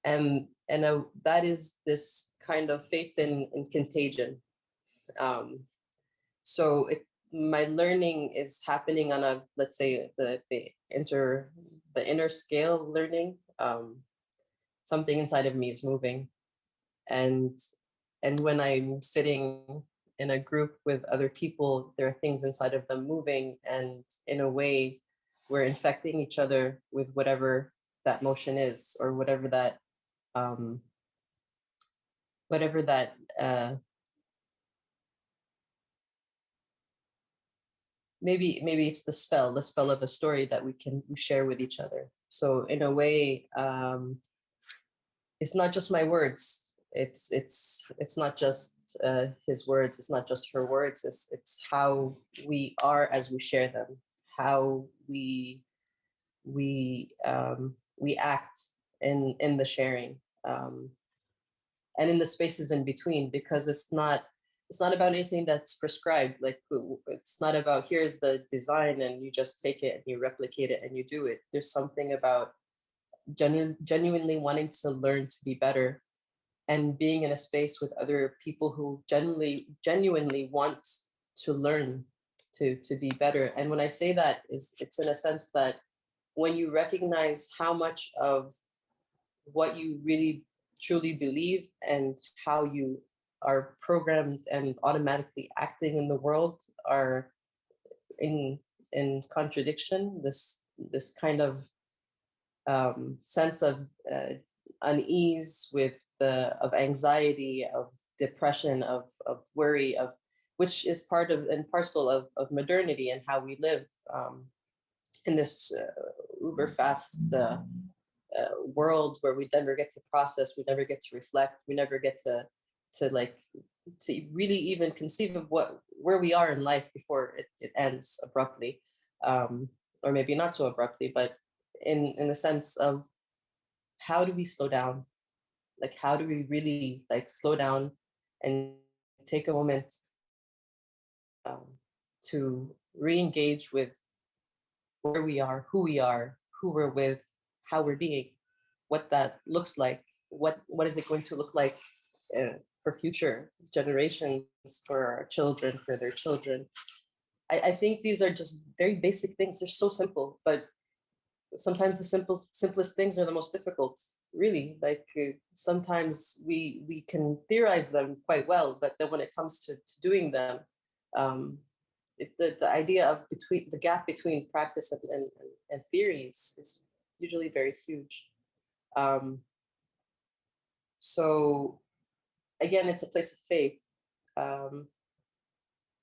A: And and that is this kind of faith in, in contagion. Um, so it, my learning is happening on a let's say the the inter the inner scale learning um something inside of me is moving. And and when i'm sitting in a group with other people there are things inside of them moving and in a way we're infecting each other with whatever that motion is or whatever that um whatever that uh maybe maybe it's the spell the spell of a story that we can share with each other. So in a way um it's not just my words. It's it's it's not just uh his words. It's not just her words. It's it's how we are as we share them. How we we um we act in in the sharing um and in the spaces in between because it's not it's not about anything that's prescribed like it's not about here's the design and you just take it and you replicate it and you do it. There's something about genu- genuinely wanting to learn to be better and being in a space with other people who genuinely genuinely want to learn to to be better. And when i say that is it's in a sense that when you recognize how much of what you really truly believe and how you are programmed and automatically acting in the world are in in contradiction this this kind of um, sense of uh, unease with the of anxiety of depression of of worry of which is part of and parcel of, of modernity and how we live um, in this uh, uber fast uh, uh, world where we never get to process we never get to reflect we never get to to like to really even conceive of what where we are in life before it, it ends abruptly um or maybe not so abruptly but in in the sense of how do we slow down? Like how do we really like slow down and take a moment um, to re-engage with where we are who we are who we're with how we're being what that looks like what what is it going to look like uh, for future generations, for our children, for their children. I, I think these are just very basic things. They're so simple, but sometimes the simple simplest things are the most difficult. Really, like uh, sometimes we we can theorize them quite well, but then when it comes to, to doing them, um, the the idea of between the gap between practice and and, and theories is usually very huge. Um, so again, it's a place of faith. Um,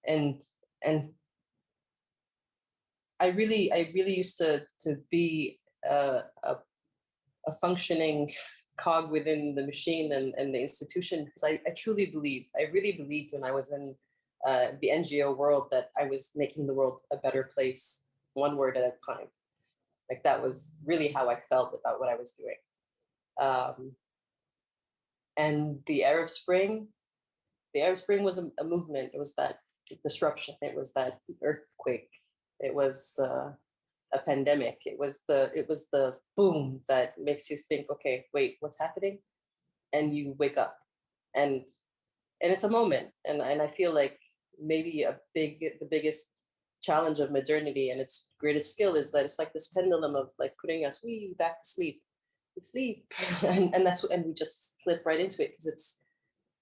A: and and I really, I really used to to be a, a, a functioning cog within the machine and, and the institution because I, I truly believed, I really believed when I was in uh, the NGO world that I was making the world a better place, one word at a time. Like that was really how I felt about what I was doing. Um, and the Arab Spring, the Arab Spring was a, a movement. It was that disruption. It was that earthquake. It was uh, a pandemic. It was the it was the boom that makes you think, okay, wait, what's happening? And you wake up, and and it's a moment. And and I feel like maybe a big the biggest challenge of modernity and its greatest skill is that it's like this pendulum of like putting us we back to sleep sleep and, and that's and we just slip right into it because it's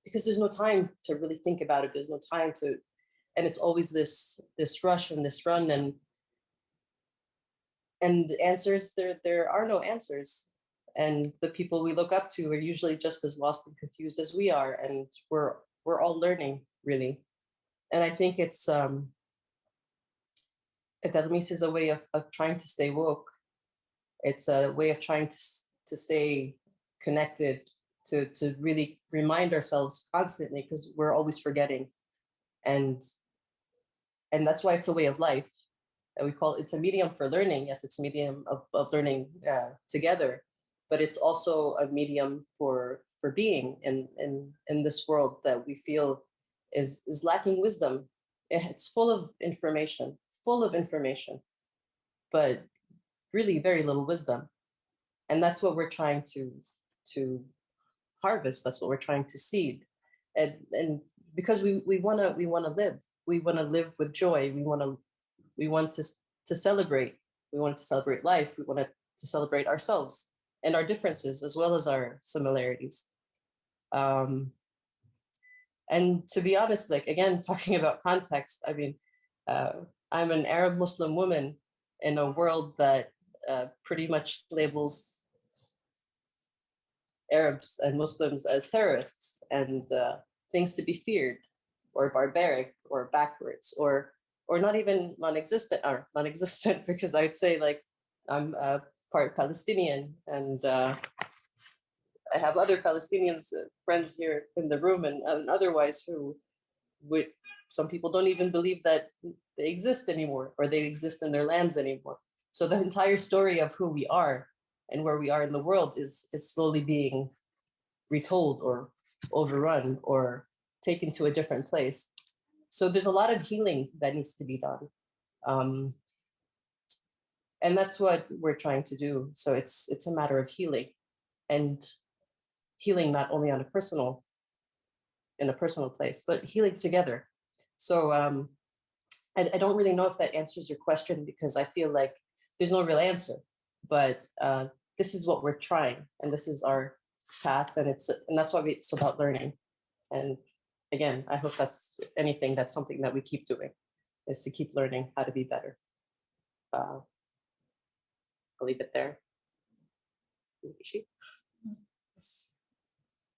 A: because there's no time to really think about it there's no time to and it's always this this rush and this run and and the answers there there are no answers. And the people we look up to are usually just as lost and confused as we are and we're we're all learning really. And i think it's um Taghmees is a way of, of trying to stay woke. It's a way of trying to, to stay connected to to really remind ourselves constantly because we're always forgetting. And and that's why it's a way of life and we call it's a medium for learning. Yes it's a medium of, of learning uh, together but it's also a medium for for being in in in this world that we feel is is lacking wisdom. It's full of information full of information but really very little wisdom and that's what we're trying to to harvest that's what we're trying to seed. And and because we we want to we want to live we want to live with joy we want to we want to to celebrate we want to celebrate life we want to, celebrate ourselves and our differences as well as our similarities. Um and to be honest like again talking about context i mean uh, i'm an arab muslim woman in a world that uh, pretty much labels arabs and muslims as terrorists and uh, things to be feared or barbaric or backwards or or not even non-existent or non-existent because i'd say like i'm uh, part palestinian and uh, i have other palestinians uh, friends here in the room and, and otherwise who would some people don't even believe that they exist anymore or they exist in their lands anymore so the entire story of who we are and where we are in the world is is slowly being retold or overrun or taken to a different place. So there's a lot of healing that needs to be done. Um, and that's what we're trying to do. So it's it's a matter of healing and healing not only on a personal in a personal place, but healing together. So um, I, I don't really know if that answers your question because I feel like there's no real answer, but uh, this is what we're trying and this is our path and it's and that's why we, it's about learning. And again i hope that's anything that's something that we keep doing is to keep learning how to be better. Uh, i'll leave it there.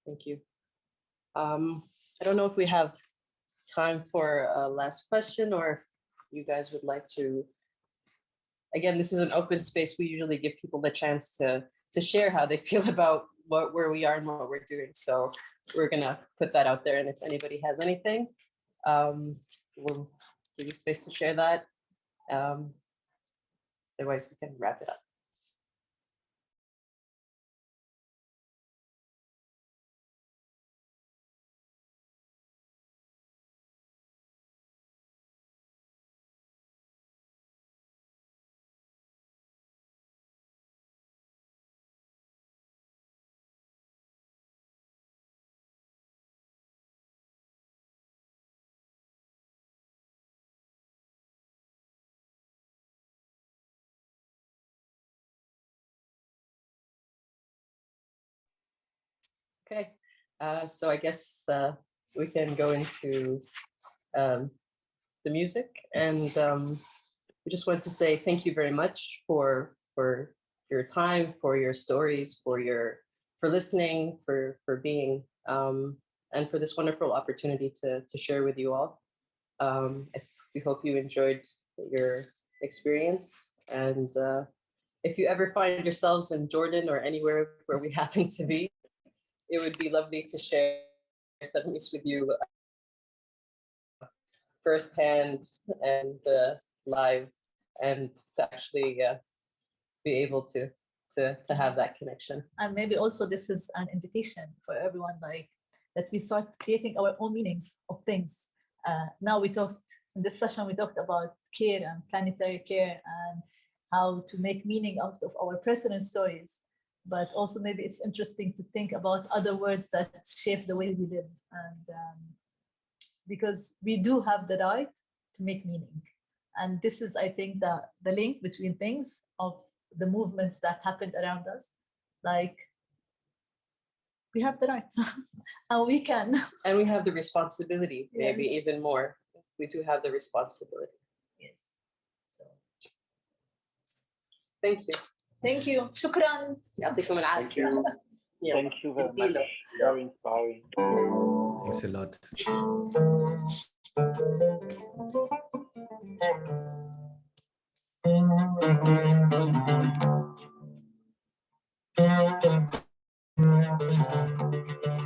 A: Thank you. Um i don't know if we have time for a last question or if you guys would like to again this is an open space. We usually give people the chance to to share how they feel about what where we are and what we're doing. So we're gonna put that out there. And if anybody has anything um we'll give you space to share that. Um otherwise we can wrap it up Okay, uh, so I guess uh, we can go into um, the music and um, we just want to say thank you very much for for your time, for your stories, for your for listening, for for being um, and for this wonderful opportunity to to share with you all. Um, if we hope you enjoyed your experience and uh, if you ever find yourselves in Jordan or anywhere where we happen to be, it would be lovely to share Taghmees with you uh, firsthand and uh, live and to actually uh, be able to, to, to have that connection.
E: and maybe also this is an invitation for everyone like that we start creating our own meanings of things uh, now we talked in this session we talked about care and planetary care and how to make meaning out of our personal stories but also maybe it's interesting to think about other words that shape the way we live and um, because we do have the right to make meaning And this is, I think, the, the link between things of the movements that happened around us. Like, we have the right and we can.
A: And we have the responsibility, maybe
E: Yes.
A: even more. We do have the responsibility.
E: Yes. So,
A: Thank you.
E: Thank you. شكرا
A: يعطيكم العافيه. Thank you.
F: Thank you very much. Very inspiring.
G: Thanks a lot. Thank you.